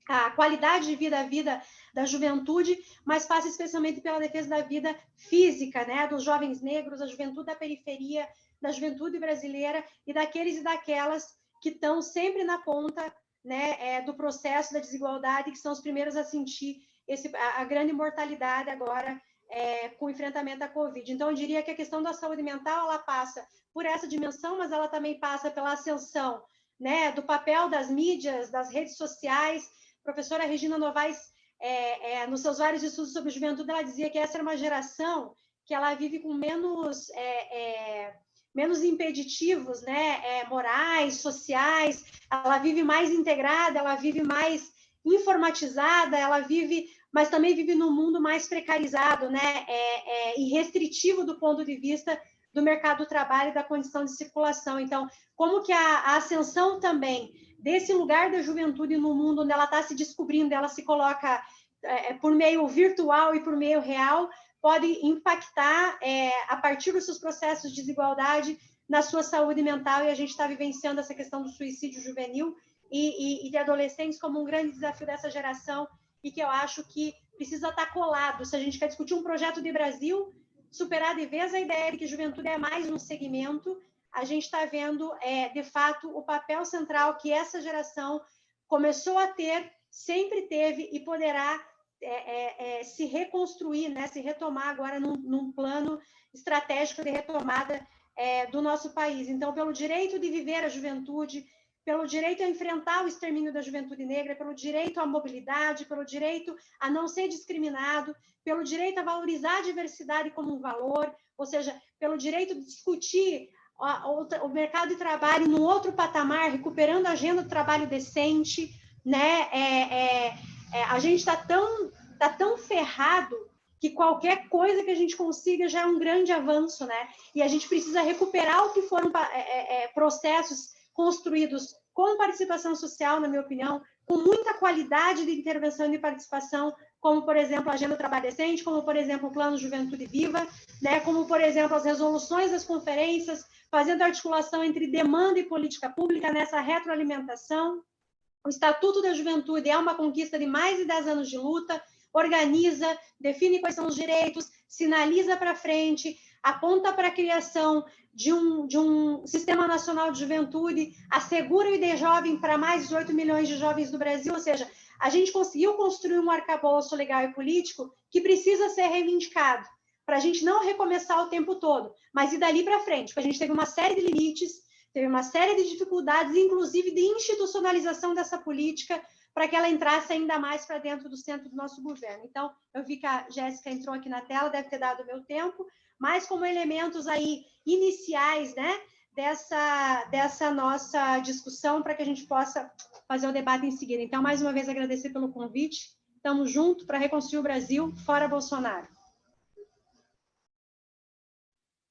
a qualidade de vida, a vida da juventude, mas passa especialmente pela defesa da vida física, né, dos jovens negros, da juventude da periferia, da juventude brasileira e daqueles e daquelas que estão sempre na ponta, né, é, do processo da desigualdade, que são os primeiros a sentir esse, a, a grande mortalidade agora é, com o enfrentamento à Covid. Então, eu diria que a questão da saúde mental, ela passa por essa dimensão, mas ela também passa pela ascensão né, do papel das mídias, das redes sociais. A professora Regina Novaes, é, é, nos seus vários estudos sobre juventude, ela dizia que essa era uma geração que ela vive com menos é, é, menos impeditivos, né, é, morais, sociais, ela vive mais integrada, ela vive mais informatizada, ela vive mas também vive num mundo mais precarizado, né, é, é, e restritivo do ponto de vista do mercado do trabalho e da condição de circulação. Então, como que a, a ascensão também desse lugar da juventude no mundo onde ela está se descobrindo, ela se coloca é, por meio virtual e por meio real, pode impactar é, a partir dos seus processos de desigualdade na sua saúde mental, e a gente está vivenciando essa questão do suicídio juvenil e, e, e de adolescentes como um grande desafio dessa geração e que eu acho que precisa estar colado. Se a gente quer discutir um projeto de Brasil, superar de vez a ideia de que juventude é mais um segmento, a gente está vendo, é, de fato, o papel central que essa geração começou a ter, sempre teve e poderá é, é, é, se reconstruir, né, se retomar agora num, num plano estratégico de retomada é, do nosso país. Então, pelo direito de viver a juventude, pelo direito a enfrentar o extermínio da juventude negra, pelo direito à mobilidade, pelo direito a não ser discriminado, pelo direito a valorizar a diversidade como um valor, ou seja, pelo direito de discutir o mercado de trabalho num outro patamar, recuperando a agenda do trabalho decente, né? É, é, é, a gente está tão, tá tão ferrado que qualquer coisa que a gente consiga já é um grande avanço, né? E a gente precisa recuperar o que foram é, é, é, processos construídos com participação social, na minha opinião, com muita qualidade de intervenção e participação, como, por exemplo, a Agenda Trabalho Decente, como, por exemplo, o Plano Juventude Viva, né? como, por exemplo, as resoluções das conferências, fazendo articulação entre demanda e política pública nessa retroalimentação. O Estatuto da Juventude é uma conquista de mais de 10 anos de luta, organiza, define quais são os direitos, sinaliza para frente, aponta para a criação de um, de um Sistema Nacional de Juventude, assegura o ID Jovem para mais de 18 milhões de jovens do Brasil, ou seja, a gente conseguiu construir um arcabouço legal e político que precisa ser reivindicado, para a gente não recomeçar o tempo todo, mas ir dali para frente, porque a gente teve uma série de limites, teve uma série de dificuldades, inclusive de institucionalização dessa política, para que ela entrasse ainda mais para dentro do centro do nosso governo. Então, eu vi que a Jéssica entrou aqui na tela, deve ter dado o meu tempo, mas como elementos aí iniciais, né, dessa, dessa nossa discussão, para que a gente possa fazer o debate em seguida. Então, mais uma vez, agradecer pelo convite. Estamos juntos para reconstruir o Brasil, fora Bolsonaro.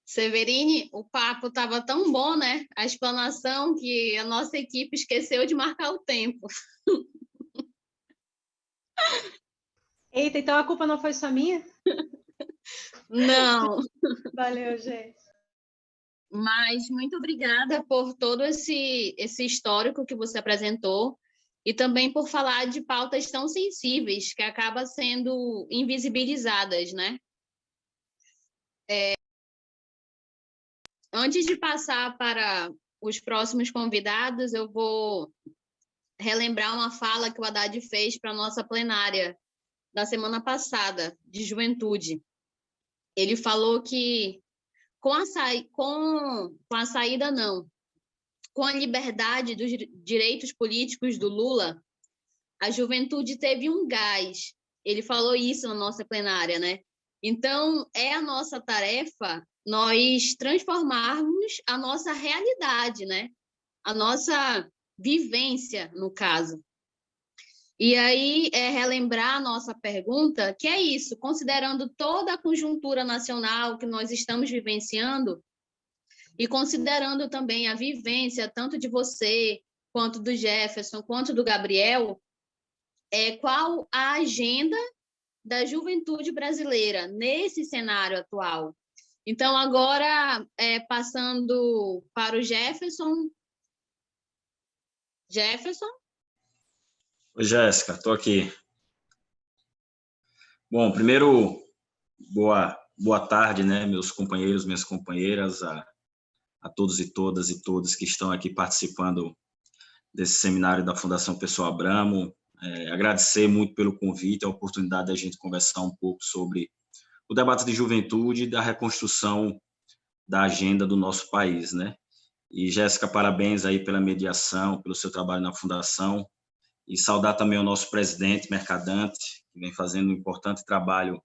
Severine, o papo estava tão bom, né? A explanação que a nossa equipe esqueceu de marcar o tempo. Eita, então a culpa não foi só minha? Não. Valeu, gente. Mas muito obrigada por todo esse, esse histórico que você apresentou e também por falar de pautas tão sensíveis que acabam sendo invisibilizadas, né? É... Antes de passar para os próximos convidados, eu vou relembrar uma fala que o Haddad fez para a nossa plenária da semana passada, de juventude. Ele falou que com a, sa... com... com a saída, não, com a liberdade dos direitos políticos do Lula, a juventude teve um gás. Ele falou isso na nossa plenária, né? Então, é a nossa tarefa nós transformarmos a nossa realidade, né? A nossa vivência, no caso. E aí, é relembrar a nossa pergunta, que é isso, considerando toda a conjuntura nacional que nós estamos vivenciando, e considerando também a vivência tanto de você, quanto do Jefferson, quanto do Gabriel, é, qual a agenda da juventude brasileira nesse cenário atual? Então, agora, é, passando para o Jefferson, Jefferson? Oi, Jéssica, estou aqui. Bom, primeiro, boa, boa tarde, né, meus companheiros, minhas companheiras, a, a todos e todas e todos que estão aqui participando desse seminário da Fundação Pessoa Abramo. É, agradecer muito pelo convite, a oportunidade da gente conversar um pouco sobre o debate de juventude e da reconstrução da agenda do nosso país, né? E, Jéssica, parabéns aí pela mediação, pelo seu trabalho na Fundação, e saudar também o nosso presidente, Mercadante, que vem fazendo um importante trabalho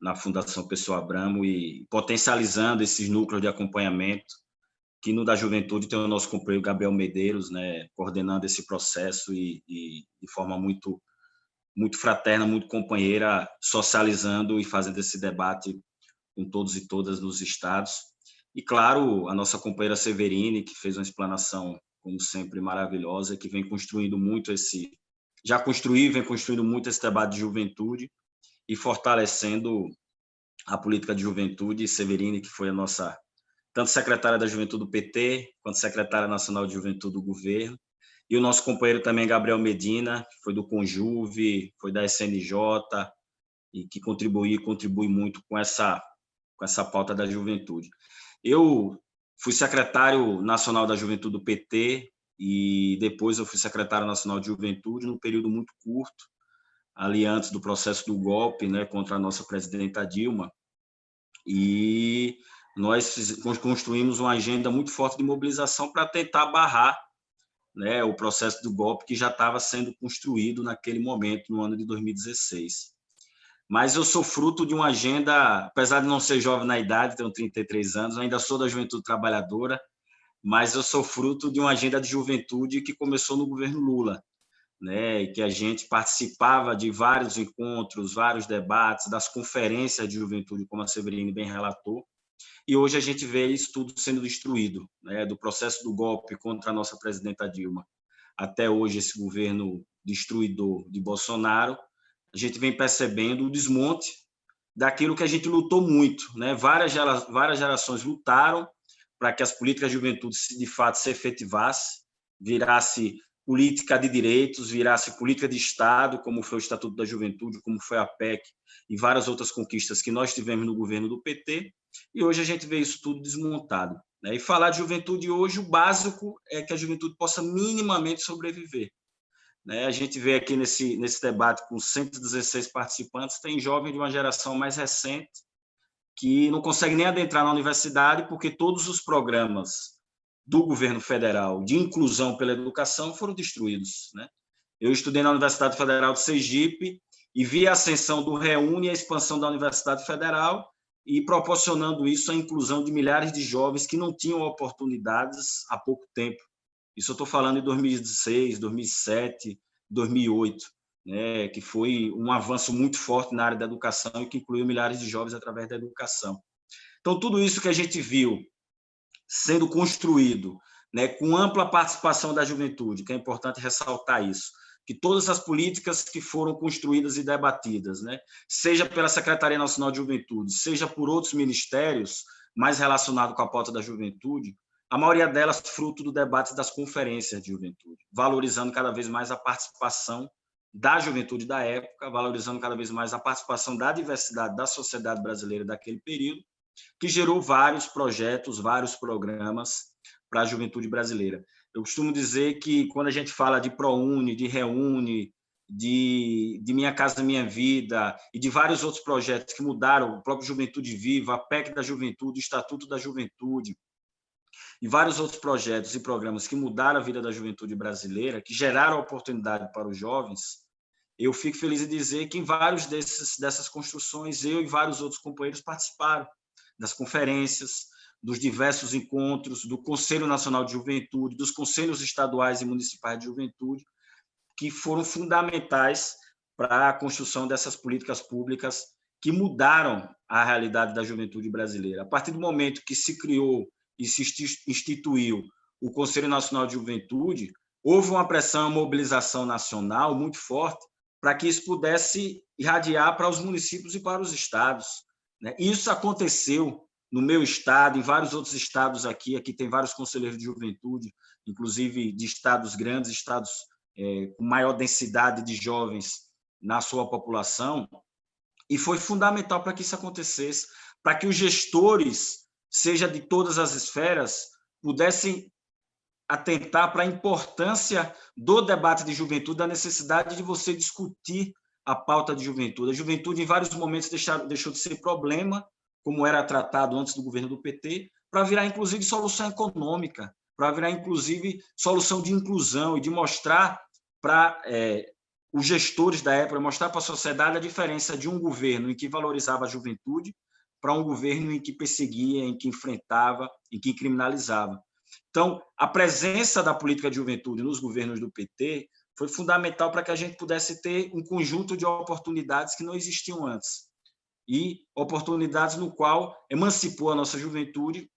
na Fundação Pessoa Abramo e potencializando esses núcleos de acompanhamento, que no da Juventude tem o nosso companheiro Gabriel Medeiros, né, coordenando esse processo e, e de forma muito muito fraterna, muito companheira, socializando e fazendo esse debate com todos e todas nos estados. E, claro, a nossa companheira Severine, que fez uma explanação, como sempre, maravilhosa, que vem construindo muito esse... Já construiu vem construindo muito esse debate de juventude e fortalecendo a política de juventude. Severine, que foi a nossa, tanto secretária da Juventude do PT, quanto secretária nacional de Juventude do governo. E o nosso companheiro também, Gabriel Medina, que foi do Conjuve, foi da SNJ, e que contribui, contribui muito com essa, com essa pauta da juventude. Eu fui secretário nacional da juventude do PT e depois eu fui secretário nacional de juventude num período muito curto, ali antes do processo do golpe né, contra a nossa presidenta Dilma. E nós construímos uma agenda muito forte de mobilização para tentar barrar né, o processo do golpe que já estava sendo construído naquele momento, no ano de 2016 mas eu sou fruto de uma agenda, apesar de não ser jovem na idade, tenho 33 anos, ainda sou da juventude trabalhadora, mas eu sou fruto de uma agenda de juventude que começou no governo Lula. né, que a gente participava de vários encontros, vários debates, das conferências de juventude, como a Severine bem relatou, e hoje a gente vê isso tudo sendo destruído, né, do processo do golpe contra a nossa presidenta Dilma, até hoje esse governo destruidor de Bolsonaro, a gente vem percebendo o desmonte daquilo que a gente lutou muito, né? Várias várias gerações lutaram para que as políticas de juventude de fato se efetivassem, virasse política de direitos, virasse política de Estado, como foi o Estatuto da Juventude, como foi a PEC e várias outras conquistas que nós tivemos no governo do PT, e hoje a gente vê isso tudo desmontado. Né? E falar de juventude hoje, o básico é que a juventude possa minimamente sobreviver. Né? A gente vê aqui nesse, nesse debate com 116 participantes, tem jovem de uma geração mais recente que não consegue nem adentrar na universidade porque todos os programas do governo federal de inclusão pela educação foram destruídos. Né? Eu estudei na Universidade Federal de Sergipe e vi a ascensão do Reúne e a expansão da Universidade Federal e proporcionando isso a inclusão de milhares de jovens que não tinham oportunidades há pouco tempo. Isso eu estou falando em 2016, 2007, 2008, né, que foi um avanço muito forte na área da educação e que incluiu milhares de jovens através da educação. Então, tudo isso que a gente viu sendo construído, né, com ampla participação da juventude, que é importante ressaltar isso, que todas as políticas que foram construídas e debatidas, né, seja pela Secretaria Nacional de Juventude, seja por outros ministérios mais relacionados com a pauta da juventude, a maioria delas fruto do debate das conferências de juventude, valorizando cada vez mais a participação da juventude da época, valorizando cada vez mais a participação da diversidade da sociedade brasileira daquele período, que gerou vários projetos, vários programas para a juventude brasileira. Eu costumo dizer que quando a gente fala de ProUni, de Reúne, de, de Minha Casa Minha Vida e de vários outros projetos que mudaram, o próprio Juventude Viva, a PEC da Juventude, o Estatuto da Juventude, e vários outros projetos e programas que mudaram a vida da juventude brasileira, que geraram oportunidade para os jovens, eu fico feliz em dizer que em vários desses, dessas construções, eu e vários outros companheiros participaram das conferências, dos diversos encontros, do Conselho Nacional de Juventude, dos conselhos estaduais e municipais de juventude, que foram fundamentais para a construção dessas políticas públicas que mudaram a realidade da juventude brasileira. A partir do momento que se criou e se instituiu o Conselho Nacional de Juventude, houve uma pressão, uma mobilização nacional muito forte para que isso pudesse irradiar para os municípios e para os estados. Né? Isso aconteceu no meu estado, em vários outros estados aqui, aqui tem vários conselheiros de juventude, inclusive de estados grandes, estados é, com maior densidade de jovens na sua população, e foi fundamental para que isso acontecesse, para que os gestores, seja de todas as esferas, pudessem atentar para a importância do debate de juventude, da necessidade de você discutir a pauta de juventude. A juventude, em vários momentos, deixou de ser problema como era tratado antes do governo do PT, para virar, inclusive, solução econômica, para virar, inclusive, solução de inclusão e de mostrar para é, os gestores da época, mostrar para a sociedade a diferença de um governo em que valorizava a juventude para um governo em que perseguia, em que enfrentava, em que criminalizava. Então, a presença da política de juventude nos governos do PT foi fundamental para que a gente pudesse ter um conjunto de oportunidades que não existiam antes e oportunidades no qual emancipou a nossa juventude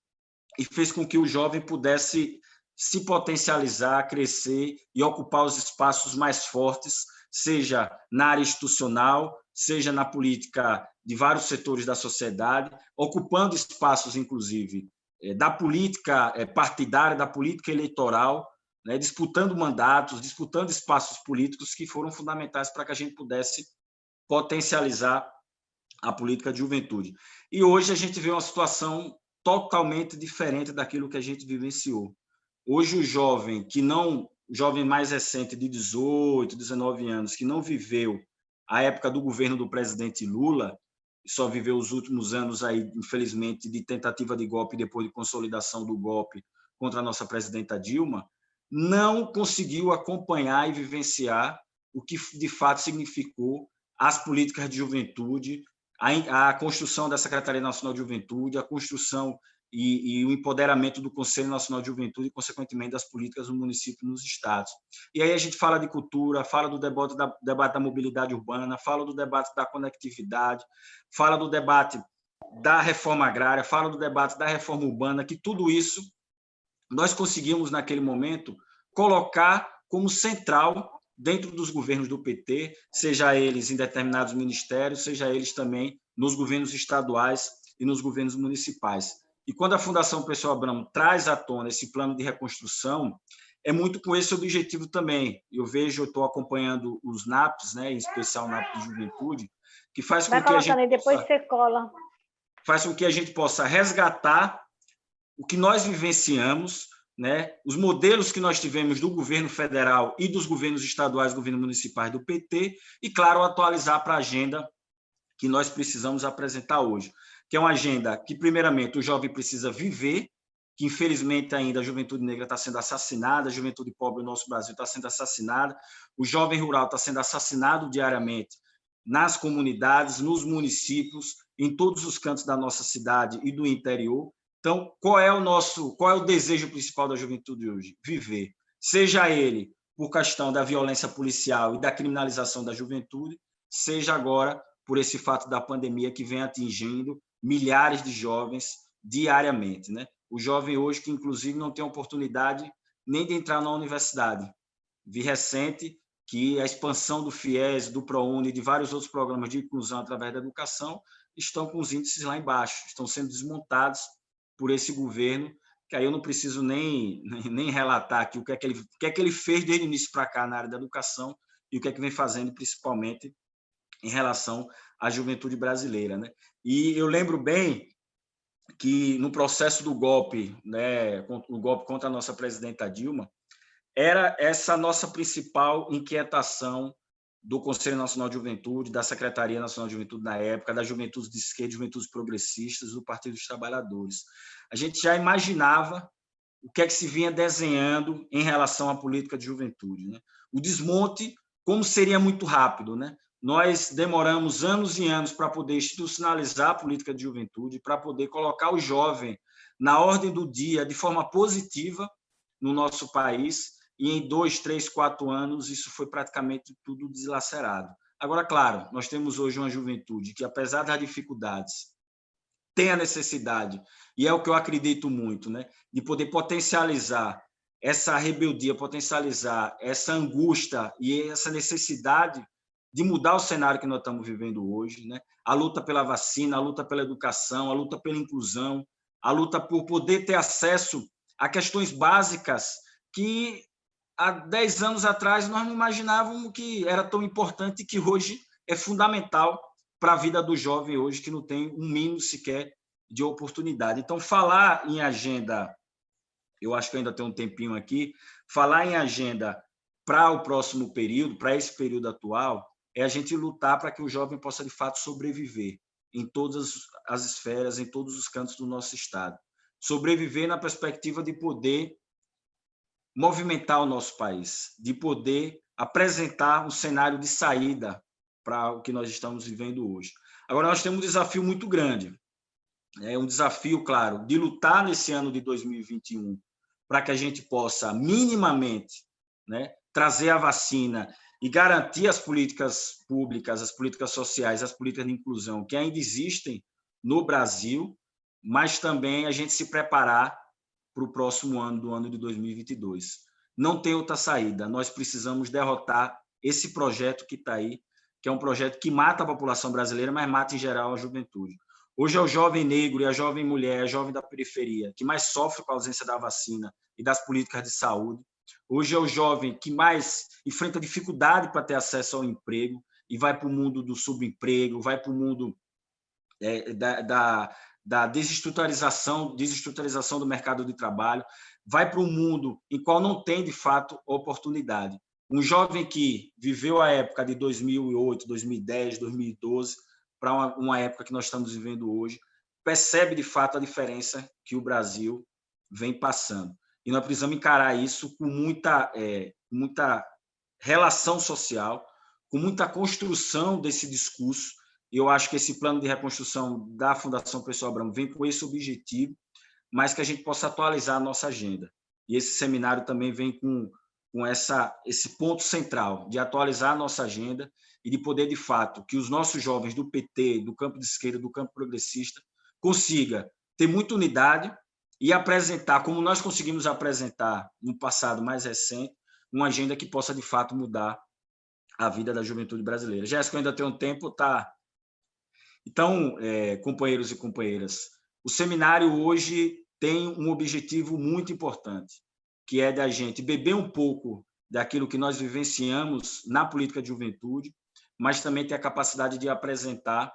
e fez com que o jovem pudesse se potencializar, crescer e ocupar os espaços mais fortes, seja na área institucional, seja na política de vários setores da sociedade, ocupando espaços, inclusive, eh, da política eh, partidária, da política eleitoral, né, disputando mandatos, disputando espaços políticos que foram fundamentais para que a gente pudesse potencializar a política de juventude. E hoje a gente vê uma situação totalmente diferente daquilo que a gente vivenciou. Hoje o jovem que não, o jovem mais recente de 18, 19 anos, que não viveu a época do governo do presidente Lula, só viveu os últimos anos aí, infelizmente, de tentativa de golpe depois de consolidação do golpe contra a nossa presidenta Dilma, não conseguiu acompanhar e vivenciar o que de fato significou as políticas de juventude, a, construção da Secretaria Nacional de Juventude, a construção e, e, o empoderamento do Conselho Nacional de Juventude e, consequentemente, das políticas do município nos estados. E aí a gente fala de cultura, fala do debate da, debate da mobilidade urbana, fala do debate da conectividade, fala do debate da reforma agrária, fala do debate da reforma urbana, que tudo isso nós conseguimos, naquele momento, colocar como central dentro dos governos do PT, seja eles em determinados ministérios, seja eles também nos governos estaduais e nos governos municipais. E quando a Fundação Pessoa Abramo traz à tona esse plano de reconstrução, é muito com esse objetivo também. Eu vejo, eu estou acompanhando os NAPs, né, em especial o NAP de Juventude, que faz com que a gente depois possa, você cola. faz com que a gente possa resgatar o que nós vivenciamos, né, os modelos que nós tivemos do governo federal e dos governos estaduais, governos municipais do PT, e, claro, atualizar para a agenda que nós precisamos apresentar hoje que é uma agenda que, primeiramente, o jovem precisa viver, que, infelizmente, ainda a juventude negra está sendo assassinada, a juventude pobre do nosso Brasil está sendo assassinada, o jovem rural está sendo assassinado diariamente nas comunidades, nos municípios, em todos os cantos da nossa cidade e do interior. Então, qual é o nosso, qual é o desejo principal da juventude hoje? Viver. Seja ele por questão da violência policial e da criminalização da juventude, seja agora por esse fato da pandemia que vem atingindo milhares de jovens diariamente. Né? O jovem hoje que, inclusive, não tem oportunidade nem de entrar na universidade. Vi recente que a expansão do FIES, do ProUni e de vários outros programas de inclusão através da educação estão com os índices lá embaixo, estão sendo desmontados por esse governo, que aí eu não preciso nem, nem relatar aqui o que, é que ele, o que é que ele fez desde o início para cá na área da educação e o que é que vem fazendo principalmente em relação à juventude brasileira. Né? E eu lembro bem que no processo do golpe, né, o golpe contra a nossa presidenta Dilma, era essa nossa principal inquietação do Conselho Nacional de Juventude, da Secretaria Nacional de Juventude na época, da Juventude de Esquerda, Juventudes Progressistas, do Partido dos Trabalhadores. A gente já imaginava o que é que se vinha desenhando em relação à política de juventude. Né? O desmonte, como seria muito rápido, né? Nós demoramos anos e anos para poder institucionalizar a política de juventude, para poder colocar o jovem na ordem do dia de forma positiva no nosso país, e em dois, três, quatro anos isso foi praticamente tudo deslacerado. Agora, claro, nós temos hoje uma juventude que, apesar das dificuldades, tem a necessidade, e é o que eu acredito muito, né, de poder potencializar essa rebeldia, potencializar essa angústia e essa necessidade de mudar o cenário que nós estamos vivendo hoje, né? a luta pela vacina, a luta pela educação, a luta pela inclusão, a luta por poder ter acesso a questões básicas que há 10 anos atrás nós não imaginávamos que era tão importante e que hoje é fundamental para a vida do jovem hoje, que não tem um mínimo sequer de oportunidade. Então, falar em agenda, eu acho que ainda tem um tempinho aqui, falar em agenda para o próximo período, para esse período atual, é a gente lutar para que o jovem possa, de fato, sobreviver em todas as esferas, em todos os cantos do nosso Estado. Sobreviver na perspectiva de poder movimentar o nosso país, de poder apresentar um cenário de saída para o que nós estamos vivendo hoje. Agora, nós temos um desafio muito grande. É um desafio, claro, de lutar nesse ano de 2021 para que a gente possa, minimamente, né, trazer a vacina e garantir as políticas públicas, as políticas sociais, as políticas de inclusão que ainda existem no Brasil, mas também a gente se preparar para o próximo ano, do ano de 2022. Não tem outra saída, nós precisamos derrotar esse projeto que está aí, que é um projeto que mata a população brasileira, mas mata em geral a juventude. Hoje é o jovem negro e a jovem mulher, a jovem da periferia, que mais sofre com a ausência da vacina e das políticas de saúde, Hoje é o jovem que mais enfrenta dificuldade para ter acesso ao emprego e vai para o mundo do subemprego, vai para o mundo é, da, da, da do mercado de trabalho, vai para um mundo em qual não tem, de fato, oportunidade. Um jovem que viveu a época de 2008, 2010, 2012, para uma, uma época que nós estamos vivendo hoje, percebe, de fato, a diferença que o Brasil vem passando e nós precisamos encarar isso com muita, é, muita relação social, com muita construção desse discurso. Eu acho que esse plano de reconstrução da Fundação Pessoa Abramo vem com esse objetivo, mas que a gente possa atualizar a nossa agenda. E esse seminário também vem com, com essa, esse ponto central de atualizar a nossa agenda e de poder, de fato, que os nossos jovens do PT, do campo de esquerda, do campo progressista, consiga ter muita unidade e apresentar, como nós conseguimos apresentar no passado mais recente, uma agenda que possa, de fato, mudar a vida da juventude brasileira. Jéssica, ainda tem um tempo, tá? Então, é, companheiros e companheiras, o seminário hoje tem um objetivo muito importante, que é da gente beber um pouco daquilo que nós vivenciamos na política de juventude, mas também ter a capacidade de apresentar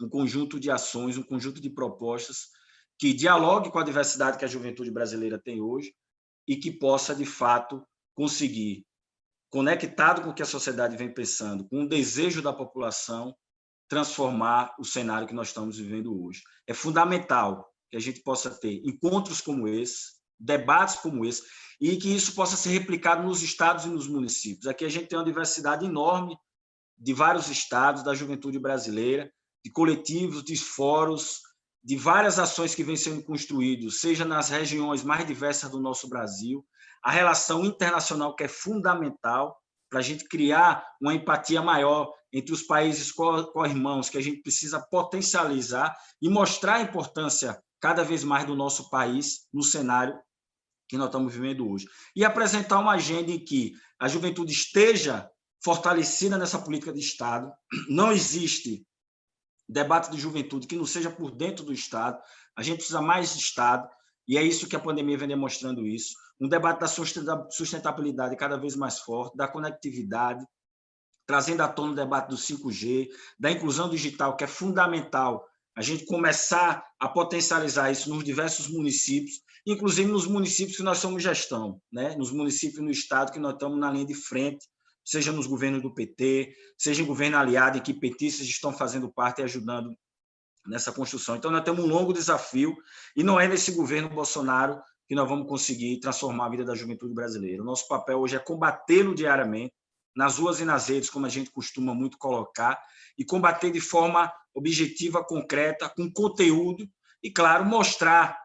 um conjunto de ações, um conjunto de propostas que dialogue com a diversidade que a juventude brasileira tem hoje e que possa, de fato, conseguir, conectado com o que a sociedade vem pensando, com o desejo da população, transformar o cenário que nós estamos vivendo hoje. É fundamental que a gente possa ter encontros como esse, debates como esse, e que isso possa ser replicado nos estados e nos municípios. Aqui a gente tem uma diversidade enorme de vários estados da juventude brasileira, de coletivos, de fóruns, de várias ações que vêm sendo construídas, seja nas regiões mais diversas do nosso Brasil, a relação internacional que é fundamental para a gente criar uma empatia maior entre os países co-irmãos, que a gente precisa potencializar e mostrar a importância cada vez mais do nosso país no cenário que nós estamos vivendo hoje. E apresentar uma agenda em que a juventude esteja fortalecida nessa política de Estado. Não existe debate de juventude que não seja por dentro do Estado. A gente precisa mais Estado, e é isso que a pandemia vem demonstrando isso. Um debate da sustentabilidade cada vez mais forte, da conectividade, trazendo à tona o debate do 5G, da inclusão digital, que é fundamental a gente começar a potencializar isso nos diversos municípios, inclusive nos municípios que nós somos gestão, né? nos municípios no Estado que nós estamos na linha de frente, seja nos governos do PT, seja em governo aliado, em que petistas estão fazendo parte e ajudando nessa construção. Então, nós temos um longo desafio, e não é nesse governo Bolsonaro que nós vamos conseguir transformar a vida da juventude brasileira. O nosso papel hoje é combatê-lo diariamente, nas ruas e nas redes, como a gente costuma muito colocar, e combater de forma objetiva, concreta, com conteúdo, e, claro, mostrar,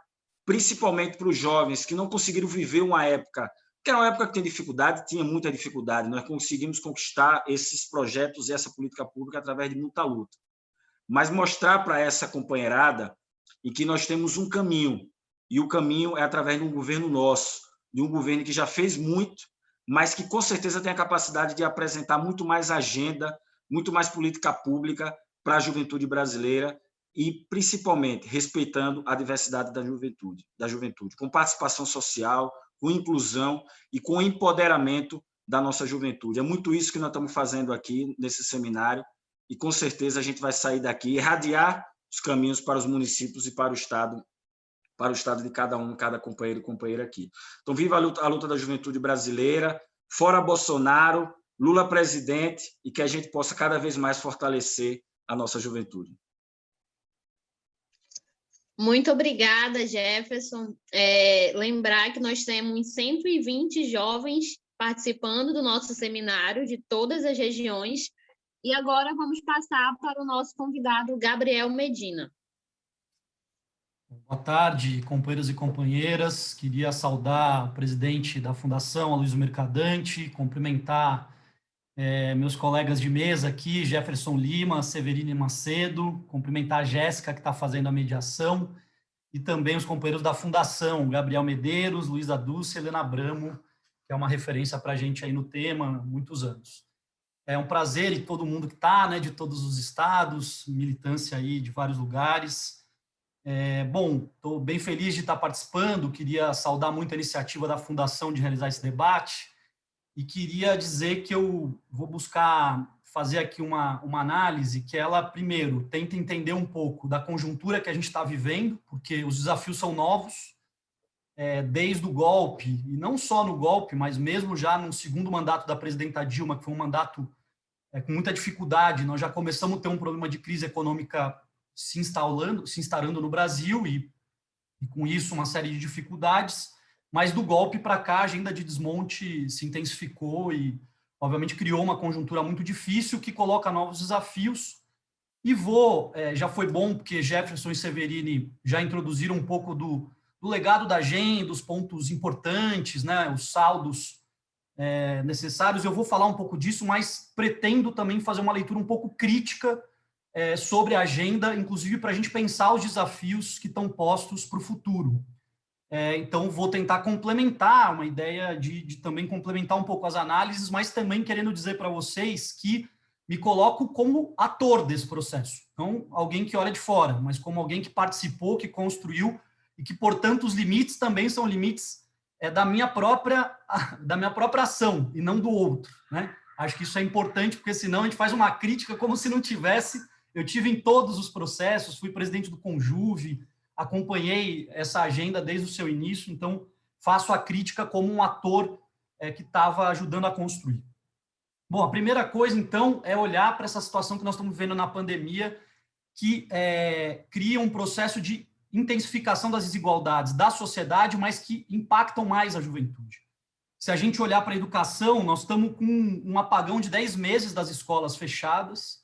principalmente para os jovens que não conseguiram viver uma época que era uma época que tem dificuldade, tinha muita dificuldade. Nós conseguimos conquistar esses projetos e essa política pública através de muita luta. Mas mostrar para essa companheirada em que nós temos um caminho, e o caminho é através de um governo nosso, de um governo que já fez muito, mas que com certeza tem a capacidade de apresentar muito mais agenda, muito mais política pública para a juventude brasileira e principalmente respeitando a diversidade da juventude, da juventude, com participação social, com inclusão e com empoderamento da nossa juventude. É muito isso que nós estamos fazendo aqui nesse seminário e com certeza a gente vai sair daqui irradiar os caminhos para os municípios e para o Estado, para o Estado de cada um, cada companheiro e companheira aqui. Então, viva a luta, a luta da juventude brasileira, fora Bolsonaro, Lula presidente e que a gente possa cada vez mais fortalecer a nossa juventude. Muito obrigada, Jefferson. É, lembrar que nós temos 120 jovens participando do nosso seminário de todas as regiões. E agora vamos passar para o nosso convidado, Gabriel Medina. Boa tarde, companheiros e companheiras. Queria saudar o presidente da Fundação, Aloysio Mercadante, cumprimentar é, meus colegas de mesa aqui, Jefferson Lima, Severine Macedo, cumprimentar a Jéssica, que está fazendo a mediação, e também os companheiros da Fundação, Gabriel Medeiros, Luísa Dulce, Helena Abramo, que é uma referência para a gente aí no tema há muitos anos. É um prazer e todo mundo que está, né, de todos os estados, militância aí de vários lugares. É, bom, estou bem feliz de estar participando, queria saudar muito a iniciativa da Fundação de realizar esse debate, e queria dizer que eu vou buscar fazer aqui uma, uma análise que ela, primeiro, tenta entender um pouco da conjuntura que a gente está vivendo, porque os desafios são novos, é, desde o golpe, e não só no golpe, mas mesmo já no segundo mandato da presidenta Dilma, que foi um mandato é, com muita dificuldade, nós já começamos a ter um problema de crise econômica se instalando, se instalando no Brasil, e, e com isso uma série de dificuldades, mas do golpe para cá, a agenda de desmonte se intensificou e, obviamente, criou uma conjuntura muito difícil que coloca novos desafios. E vou, é, já foi bom, porque Jefferson e Severini já introduziram um pouco do, do legado da agenda, os pontos importantes, né, os saldos é, necessários. Eu vou falar um pouco disso, mas pretendo também fazer uma leitura um pouco crítica é, sobre a agenda, inclusive para a gente pensar os desafios que estão postos para o futuro. É, então, vou tentar complementar, uma ideia de, de, também complementar um pouco as análises, mas também querendo dizer para vocês que me coloco como ator desse processo, não alguém que olha de fora, mas como alguém que participou, que construiu, e que, portanto, os limites também são limites é, da, minha própria, da minha própria ação, e não do outro. Né? Acho que isso é importante, porque senão a gente faz uma crítica como se não tivesse eu tive em todos os processos, fui presidente do Conjuve, acompanhei essa agenda desde o seu início, então faço a crítica como um ator é, que estava ajudando a construir. Bom, a primeira coisa, então, é olhar para essa situação que nós estamos vivendo na pandemia, que é, cria um processo de intensificação das desigualdades da sociedade, mas que impactam mais a juventude. Se a gente olhar para a educação, nós estamos com um apagão de 10 meses das escolas fechadas,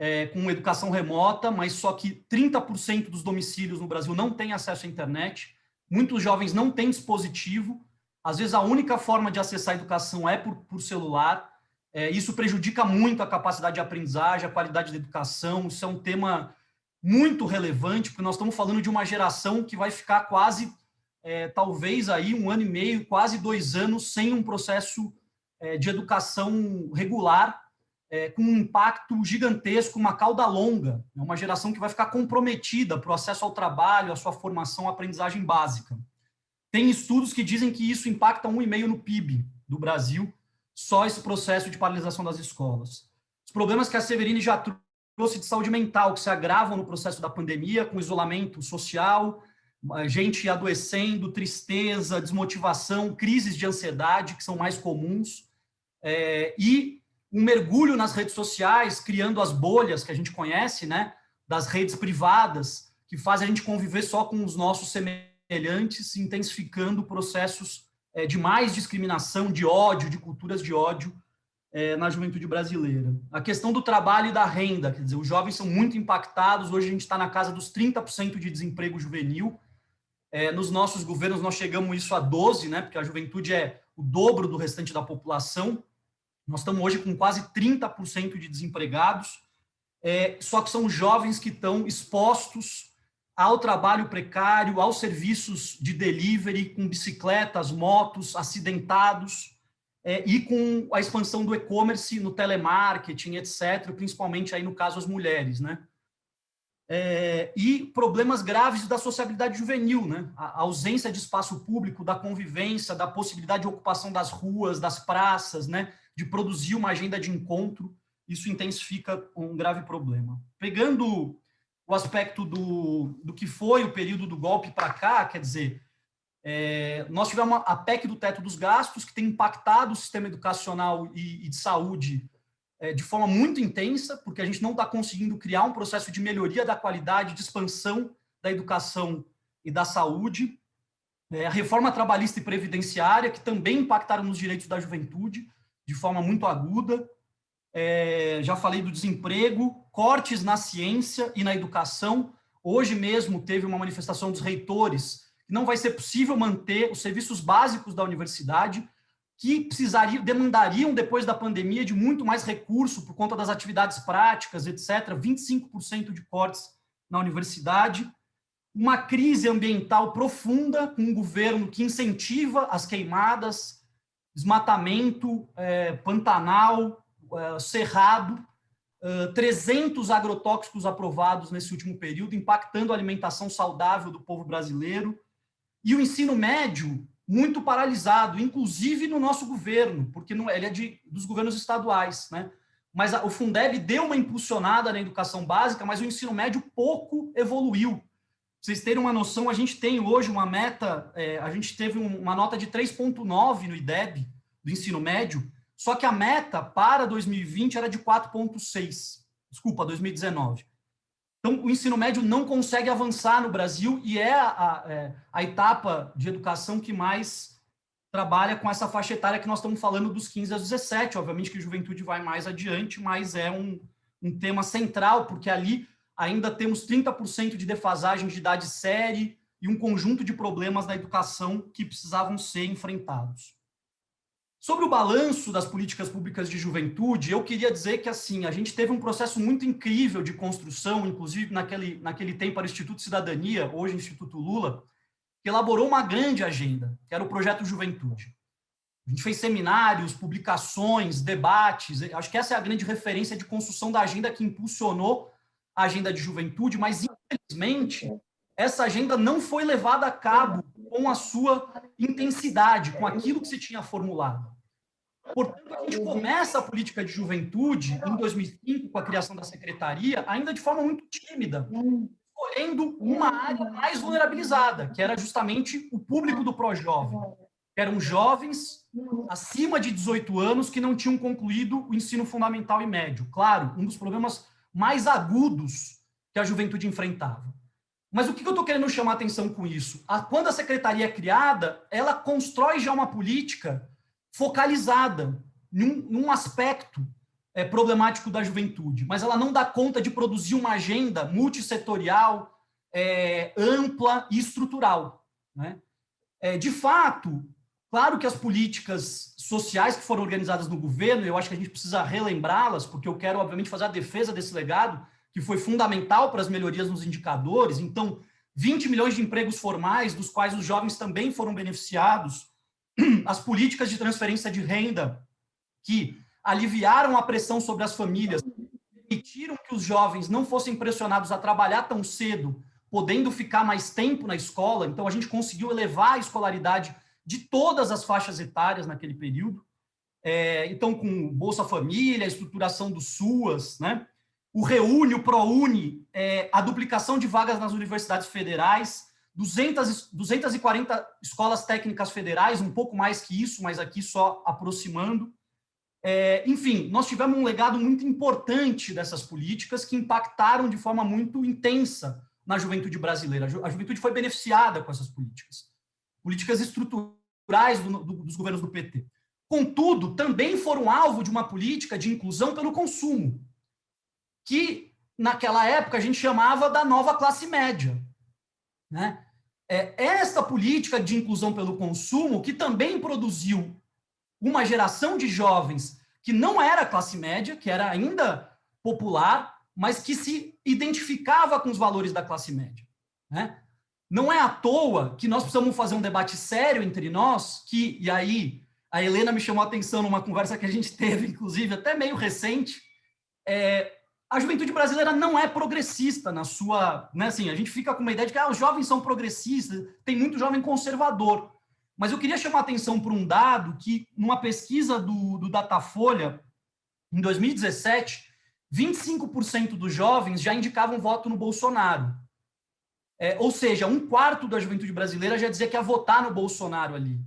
é, com educação remota, mas só que 30% dos domicílios no Brasil não têm acesso à internet, muitos jovens não têm dispositivo, às vezes a única forma de acessar a educação é por, por celular, é, isso prejudica muito a capacidade de aprendizagem, a qualidade da educação, isso é um tema muito relevante, porque nós estamos falando de uma geração que vai ficar quase, é, talvez aí um ano e meio, quase dois anos, sem um processo é, de educação regular, é, com um impacto gigantesco, uma cauda longa, é uma geração que vai ficar comprometida para o acesso ao trabalho, à sua formação, à aprendizagem básica. Tem estudos que dizem que isso impacta 1,5% no PIB do Brasil, só esse processo de paralisação das escolas. Os problemas que a Severini já trouxe de saúde mental, que se agravam no processo da pandemia, com isolamento social, gente adoecendo, tristeza, desmotivação, crises de ansiedade, que são mais comuns, é, e um mergulho nas redes sociais, criando as bolhas que a gente conhece, né, das redes privadas, que fazem a gente conviver só com os nossos semelhantes, intensificando processos é, de mais discriminação, de ódio, de culturas de ódio é, na juventude brasileira. A questão do trabalho e da renda, quer dizer, os jovens são muito impactados, hoje a gente está na casa dos 30% de desemprego juvenil, é, nos nossos governos nós chegamos isso a 12, né, porque a juventude é o dobro do restante da população, nós estamos hoje com quase 30% de desempregados, é, só que são jovens que estão expostos ao trabalho precário, aos serviços de delivery, com bicicletas, motos, acidentados, é, e com a expansão do e-commerce no telemarketing, etc., principalmente aí no caso as mulheres, né? É, e problemas graves da sociabilidade juvenil, né? A ausência de espaço público, da convivência, da possibilidade de ocupação das ruas, das praças, né? De produzir uma agenda de encontro, isso intensifica um grave problema. Pegando o aspecto do, do que foi o período do golpe para cá, quer dizer, é, nós tivemos a PEC do teto dos gastos, que tem impactado o sistema educacional e, e de saúde é, de forma muito intensa, porque a gente não está conseguindo criar um processo de melhoria da qualidade, de expansão da educação e da saúde. É, a reforma trabalhista e previdenciária, que também impactaram nos direitos da juventude de forma muito aguda. É, já falei do desemprego, cortes na ciência e na educação. Hoje mesmo teve uma manifestação dos reitores que não vai ser possível manter os serviços básicos da universidade, que precisariam, demandariam, depois da pandemia, de muito mais recurso por conta das atividades práticas, etc., 25% de cortes na universidade, uma crise ambiental profunda, com um governo que incentiva as queimadas, desmatamento, é, Pantanal, é, Cerrado, é, 300 agrotóxicos aprovados nesse último período, impactando a alimentação saudável do povo brasileiro, e o ensino médio muito paralisado, inclusive no nosso governo, porque não, ele é de, dos governos estaduais, né? Mas o Fundeb deu uma impulsionada na educação básica, mas o ensino médio pouco evoluiu vocês terem uma noção, a gente tem hoje uma meta, é, a gente teve um, uma nota de 3,9 no IDEB do ensino médio, só que a meta para 2020 era de 4,6, desculpa, 2019. Então, o ensino médio não consegue avançar no Brasil e é a, é a etapa de educação que mais trabalha com essa faixa etária que nós estamos falando dos 15 aos 17. Obviamente que a juventude vai mais adiante, mas é um, um tema central, porque ali ainda temos 30% de defasagem de idade série e um conjunto de problemas na educação que precisavam ser enfrentados. Sobre o balanço das políticas públicas de juventude, eu queria dizer que assim a gente teve um processo muito incrível de construção, inclusive naquele, naquele tempo era o Instituto Cidadania, hoje Instituto Lula, que elaborou uma grande agenda, que era o Projeto Juventude. A gente fez seminários, publicações, debates, acho que essa é a grande referência de construção da agenda que impulsionou a agenda de juventude, mas infelizmente essa agenda não foi levada a cabo com a sua intensidade, com aquilo que se tinha formulado. Portanto, a gente começa a política de juventude em 2005, com a criação da secretaria, ainda de forma muito tímida, escolhendo uma área mais vulnerabilizada, que era justamente o público do pró-jovem, eram jovens acima de 18 anos que não tinham concluído o ensino fundamental e médio. Claro, um dos problemas mais agudos que a juventude enfrentava. Mas o que eu estou querendo chamar atenção com isso? A, quando a secretaria é criada, ela constrói já uma política focalizada num, num aspecto é, problemático da juventude, mas ela não dá conta de produzir uma agenda multissetorial, é, ampla e estrutural. Né? É, de fato, claro que as políticas sociais que foram organizadas no governo, eu acho que a gente precisa relembrá-las, porque eu quero, obviamente, fazer a defesa desse legado, que foi fundamental para as melhorias nos indicadores. Então, 20 milhões de empregos formais, dos quais os jovens também foram beneficiados, as políticas de transferência de renda, que aliviaram a pressão sobre as famílias, permitiram que os jovens não fossem pressionados a trabalhar tão cedo, podendo ficar mais tempo na escola. Então, a gente conseguiu elevar a escolaridade de todas as faixas etárias naquele período. É, então, com Bolsa Família, estruturação do SUAS, né? o Reúne, o ProUni, é, a duplicação de vagas nas universidades federais, 200, 240 escolas técnicas federais, um pouco mais que isso, mas aqui só aproximando. É, enfim, nós tivemos um legado muito importante dessas políticas que impactaram de forma muito intensa na juventude brasileira. A juventude foi beneficiada com essas políticas. Políticas estruturais do, do, dos governos do PT. Contudo, também foram alvo de uma política de inclusão pelo consumo, que naquela época a gente chamava da nova classe média. Né? É esta política de inclusão pelo consumo que também produziu uma geração de jovens que não era classe média, que era ainda popular, mas que se identificava com os valores da classe média. Né? Não é à toa que nós precisamos fazer um debate sério entre nós, que, e aí, a Helena me chamou a atenção numa conversa que a gente teve, inclusive, até meio recente, é, a juventude brasileira não é progressista na sua... Né, assim, a gente fica com uma ideia de que ah, os jovens são progressistas, tem muito jovem conservador. Mas eu queria chamar a atenção para um dado que, numa pesquisa do, do Datafolha, em 2017, 25% dos jovens já indicavam voto no Bolsonaro. É, ou seja, um quarto da juventude brasileira já dizia que ia votar no Bolsonaro ali.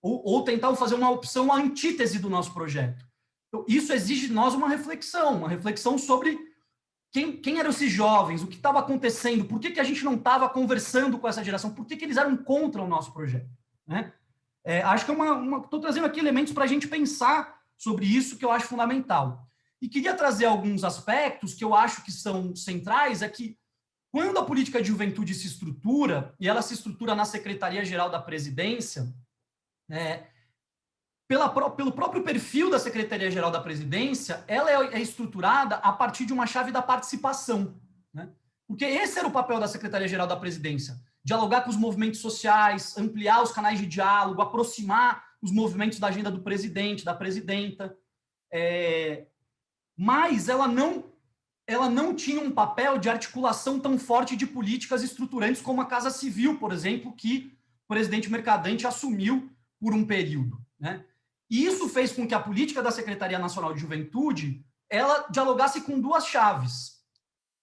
Ou, ou tentavam fazer uma opção antítese do nosso projeto. Então, isso exige de nós uma reflexão, uma reflexão sobre quem, quem eram esses jovens, o que estava acontecendo, por que, que a gente não estava conversando com essa geração, por que, que eles eram contra o nosso projeto. Né? É, acho que é uma... Estou trazendo aqui elementos para a gente pensar sobre isso que eu acho fundamental. E queria trazer alguns aspectos que eu acho que são centrais, é que quando a política de juventude se estrutura, e ela se estrutura na Secretaria-Geral da Presidência, é, pela, pelo próprio perfil da Secretaria-Geral da Presidência, ela é, é, estruturada a partir de uma chave da participação. Né? Porque esse era o papel da Secretaria-Geral da Presidência, dialogar com os movimentos sociais, ampliar os canais de diálogo, aproximar os movimentos da agenda do presidente, da presidenta. É... Mas ela não, ela não tinha um papel de articulação tão forte de políticas estruturantes como a Casa Civil, por exemplo, que o presidente Mercadante assumiu por um período. Né? E isso fez com que a política da Secretaria Nacional de Juventude ela dialogasse com duas chaves.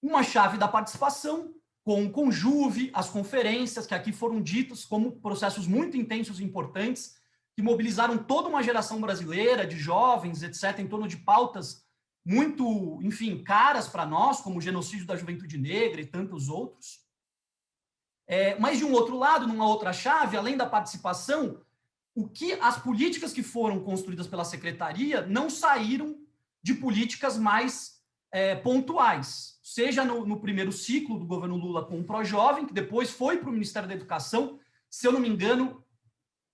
Uma chave da participação, com o Conjuve, as conferências, que aqui foram ditas como processos muito intensos e importantes, que mobilizaram toda uma geração brasileira de jovens, etc., em torno de pautas muito, enfim, caras para nós, como o genocídio da juventude negra e tantos outros. É, mas, de um outro lado, numa outra chave, além da participação, o que as políticas que foram construídas pela secretaria não saíram de políticas mais é, pontuais, seja no, no, primeiro ciclo do governo Lula com o ProJovem, que depois foi para o Ministério da Educação, se eu não me engano,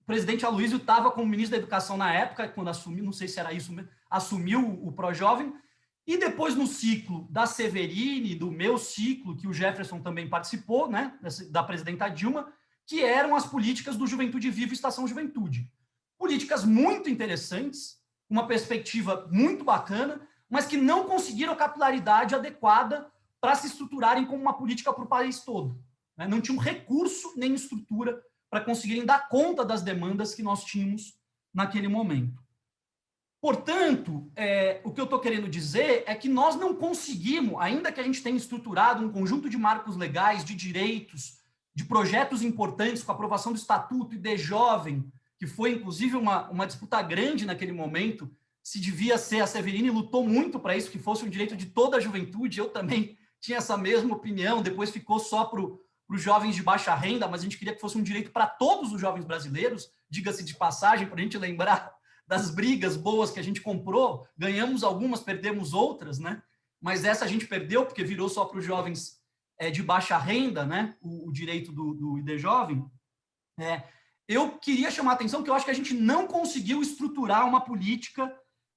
o presidente Aloysio estava como ministro da Educação na época, quando assumiu, não sei se era isso mesmo, assumiu o ProJovem, e depois no ciclo da Severine, do meu ciclo, que o Jefferson também participou, né, da presidenta Dilma, que eram as políticas do Juventude Viva e Estação Juventude. Políticas muito interessantes, uma perspectiva muito bacana, mas que não conseguiram capilaridade adequada para se estruturarem como uma política para o país todo. Né? Não tinham recurso nem estrutura para conseguirem dar conta das demandas que nós tínhamos naquele momento. Portanto, é, o que eu estou querendo dizer é que nós não conseguimos, ainda que a gente tenha estruturado um conjunto de marcos legais, de direitos, de projetos importantes, com a aprovação do Estatuto e de Jovem, que foi, inclusive, uma, uma disputa grande naquele momento, se devia ser, a Severine lutou muito para isso, que fosse um direito de toda a juventude, eu também tinha essa mesma opinião, depois ficou só para os jovens de baixa renda, mas a gente queria que fosse um direito para todos os jovens brasileiros, diga-se de passagem, para a gente lembrar das brigas boas que a gente comprou, ganhamos algumas, perdemos outras, né? Mas essa a gente perdeu porque virou só para os jovens é, de baixa renda, né? O, o direito do, do ID Jovem. É, eu queria chamar a atenção que eu acho que a gente não conseguiu estruturar uma política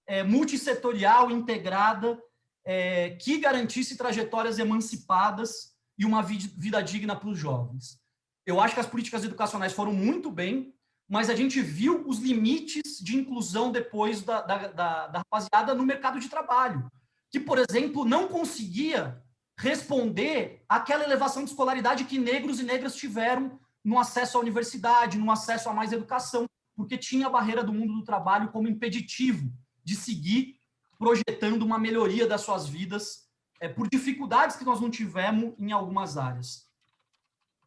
é, multissetorial, integrada, é, que garantisse trajetórias emancipadas e uma vida digna para os jovens. Eu acho que as políticas educacionais foram muito bem, mas a gente viu os limites de inclusão depois da, da, da, da rapaziada no mercado de trabalho, que, por exemplo, não conseguia responder àquela elevação de escolaridade que negros e negras tiveram no acesso à universidade, no acesso a mais educação, porque tinha a barreira do mundo do trabalho como impeditivo de seguir projetando uma melhoria das suas vidas é, por dificuldades que nós não tivemos em algumas áreas.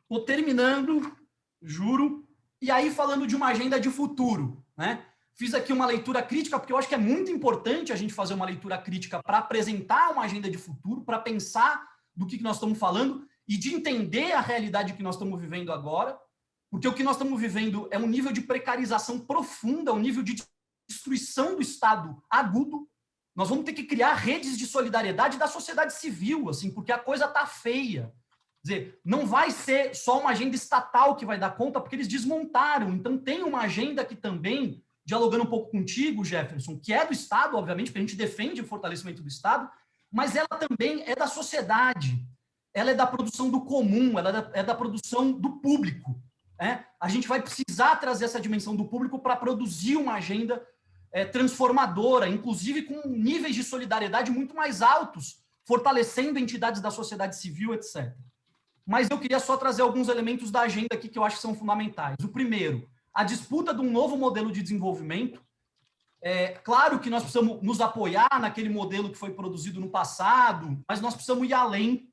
Estou terminando, juro, e aí falando de uma agenda de futuro. Né? Fiz aqui uma leitura crítica, porque eu acho que é muito importante a gente fazer uma leitura crítica para apresentar uma agenda de futuro, para pensar do que nós estamos falando e de entender a realidade que nós estamos vivendo agora, porque o que nós estamos vivendo é um nível de precarização profunda, um nível de destruição do Estado agudo, nós vamos ter que criar redes de solidariedade da sociedade civil, assim, porque a coisa está feia. Dizer, não vai ser só uma agenda estatal que vai dar conta, porque eles desmontaram. Então, tem uma agenda que também, dialogando um pouco contigo, Jefferson, que é do Estado, obviamente, porque a gente defende o fortalecimento do Estado, mas ela também é da sociedade. Ela é da produção do comum, ela é da, é da produção do público. Né? A gente vai precisar trazer essa dimensão do público para produzir uma agenda é, transformadora, inclusive com níveis de solidariedade muito mais altos, fortalecendo entidades da sociedade civil, etc. Mas eu queria só trazer alguns elementos da agenda aqui que eu acho que são fundamentais. O primeiro, a disputa de um novo modelo de desenvolvimento. É claro que nós precisamos nos apoiar naquele modelo que foi produzido no passado, mas nós precisamos ir além,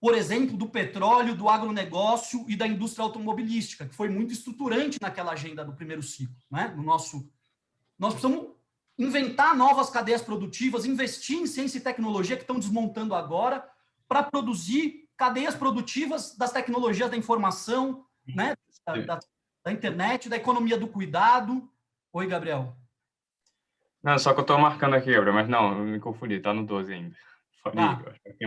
por exemplo, do petróleo, do agronegócio e da indústria automobilística, que foi muito estruturante naquela agenda do primeiro ciclo, né? no nosso nós precisamos inventar novas cadeias produtivas, investir em ciência e tecnologia que estão desmontando agora para produzir cadeias produtivas das tecnologias da informação, né, da, da, da, internet, da economia do cuidado. Oi, Gabriel. Não, só que eu estou marcando aqui, Gabriel, mas não, eu me confundi, está no 12 ainda. Ah,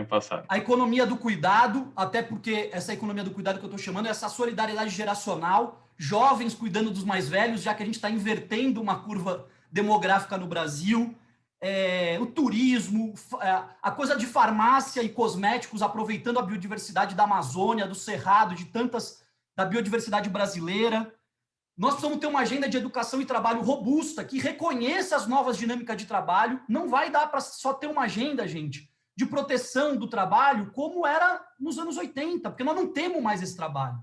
passado. A economia do cuidado, até porque essa economia do cuidado que eu estou chamando é essa solidariedade geracional, jovens cuidando dos mais velhos, já que a gente está invertendo uma curva demográfica no Brasil, é, o turismo, é, a coisa de farmácia e cosméticos aproveitando a biodiversidade da Amazônia, do Cerrado, de tantas da biodiversidade brasileira. Nós precisamos ter uma agenda de educação e trabalho robusta, que reconheça as novas dinâmicas de trabalho. Não vai dar para só ter uma agenda, gente de proteção do trabalho como era nos anos 80, porque nós não temos mais esse trabalho.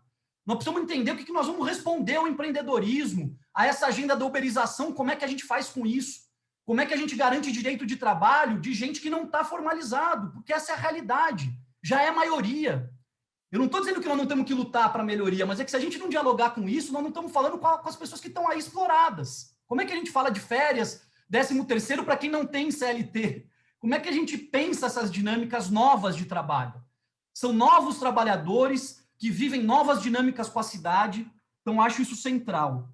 Nós precisamos entender o que nós vamos responder ao empreendedorismo, a essa agenda da uberização, como é que a gente faz com isso? Como é que a gente garante direito de trabalho de gente que não está formalizado? Porque essa é a realidade, já é a maioria. Eu não estou dizendo que nós não temos que lutar para a melhoria, mas é que se a gente não dialogar com isso, nós não estamos falando com, a, com as pessoas que estão aí exploradas. Como é que a gente fala de férias, décimo terceiro para quem não tem CLT? Como é que a gente pensa essas dinâmicas novas de trabalho? São novos trabalhadores que vivem novas dinâmicas com a cidade, então acho isso central.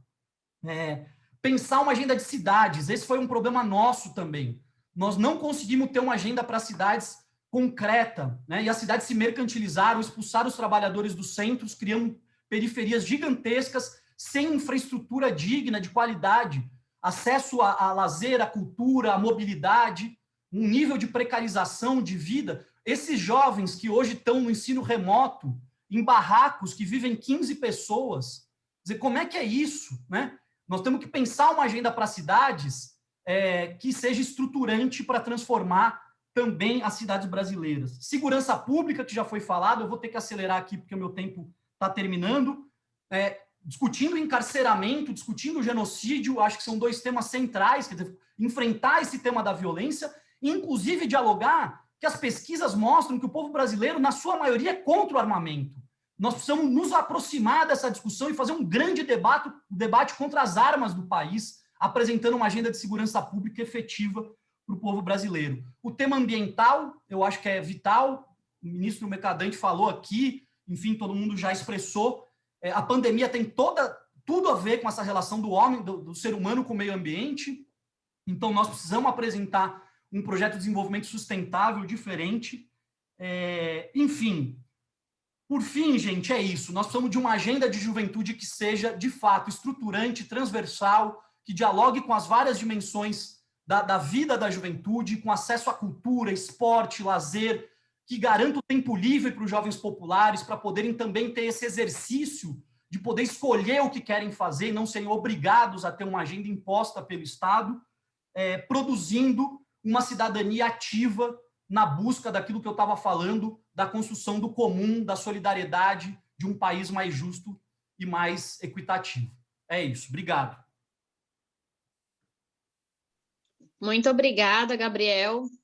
É, pensar uma agenda de cidades, esse foi um problema nosso também. nós não conseguimos ter uma agenda para cidades concreta, né? e as cidades se mercantilizaram, expulsaram os trabalhadores dos centros, criando periferias gigantescas, sem infraestrutura digna, de qualidade, acesso a, a lazer, a cultura, a mobilidade, um nível de precarização de vida. Esses jovens que hoje estão no ensino remoto, em barracos que vivem 15 pessoas, dizer, como é que é isso? Né? Nós temos que pensar uma agenda para cidades é, que seja estruturante para transformar também as cidades brasileiras. Segurança pública, que já foi falado, eu vou ter que acelerar aqui porque o meu tempo está terminando. É, discutindo encarceramento, discutindo genocídio, acho que são dois temas centrais, quer dizer, enfrentar esse tema da violência, e inclusive dialogar que as pesquisas mostram que o povo brasileiro, na sua maioria, é contra o armamento. Nós precisamos nos aproximar dessa discussão e fazer um grande debate, debate contra as armas do país, apresentando uma agenda de segurança pública efetiva para o povo brasileiro. O tema ambiental, eu acho que é vital, o ministro Mercadante falou aqui, enfim, todo mundo já expressou, é, a pandemia tem toda, tudo a ver com essa relação do homem, do, do ser humano com o meio ambiente, então nós precisamos apresentar um projeto de desenvolvimento sustentável diferente, é, enfim, por fim, gente, é isso. Nós precisamos de uma agenda de juventude que seja, de fato, estruturante, transversal, que dialogue com as várias dimensões da, da vida da juventude, com acesso à cultura, esporte, lazer, que garanta o tempo livre para os jovens populares, para poderem também ter esse exercício de poder escolher o que querem fazer e não serem obrigados a ter uma agenda imposta pelo Estado, é, produzindo uma cidadania ativa na busca daquilo que eu estava falando, da construção do comum, da solidariedade, de um país mais justo e mais equitativo. É isso. Obrigado. Muito obrigada, Gabriel.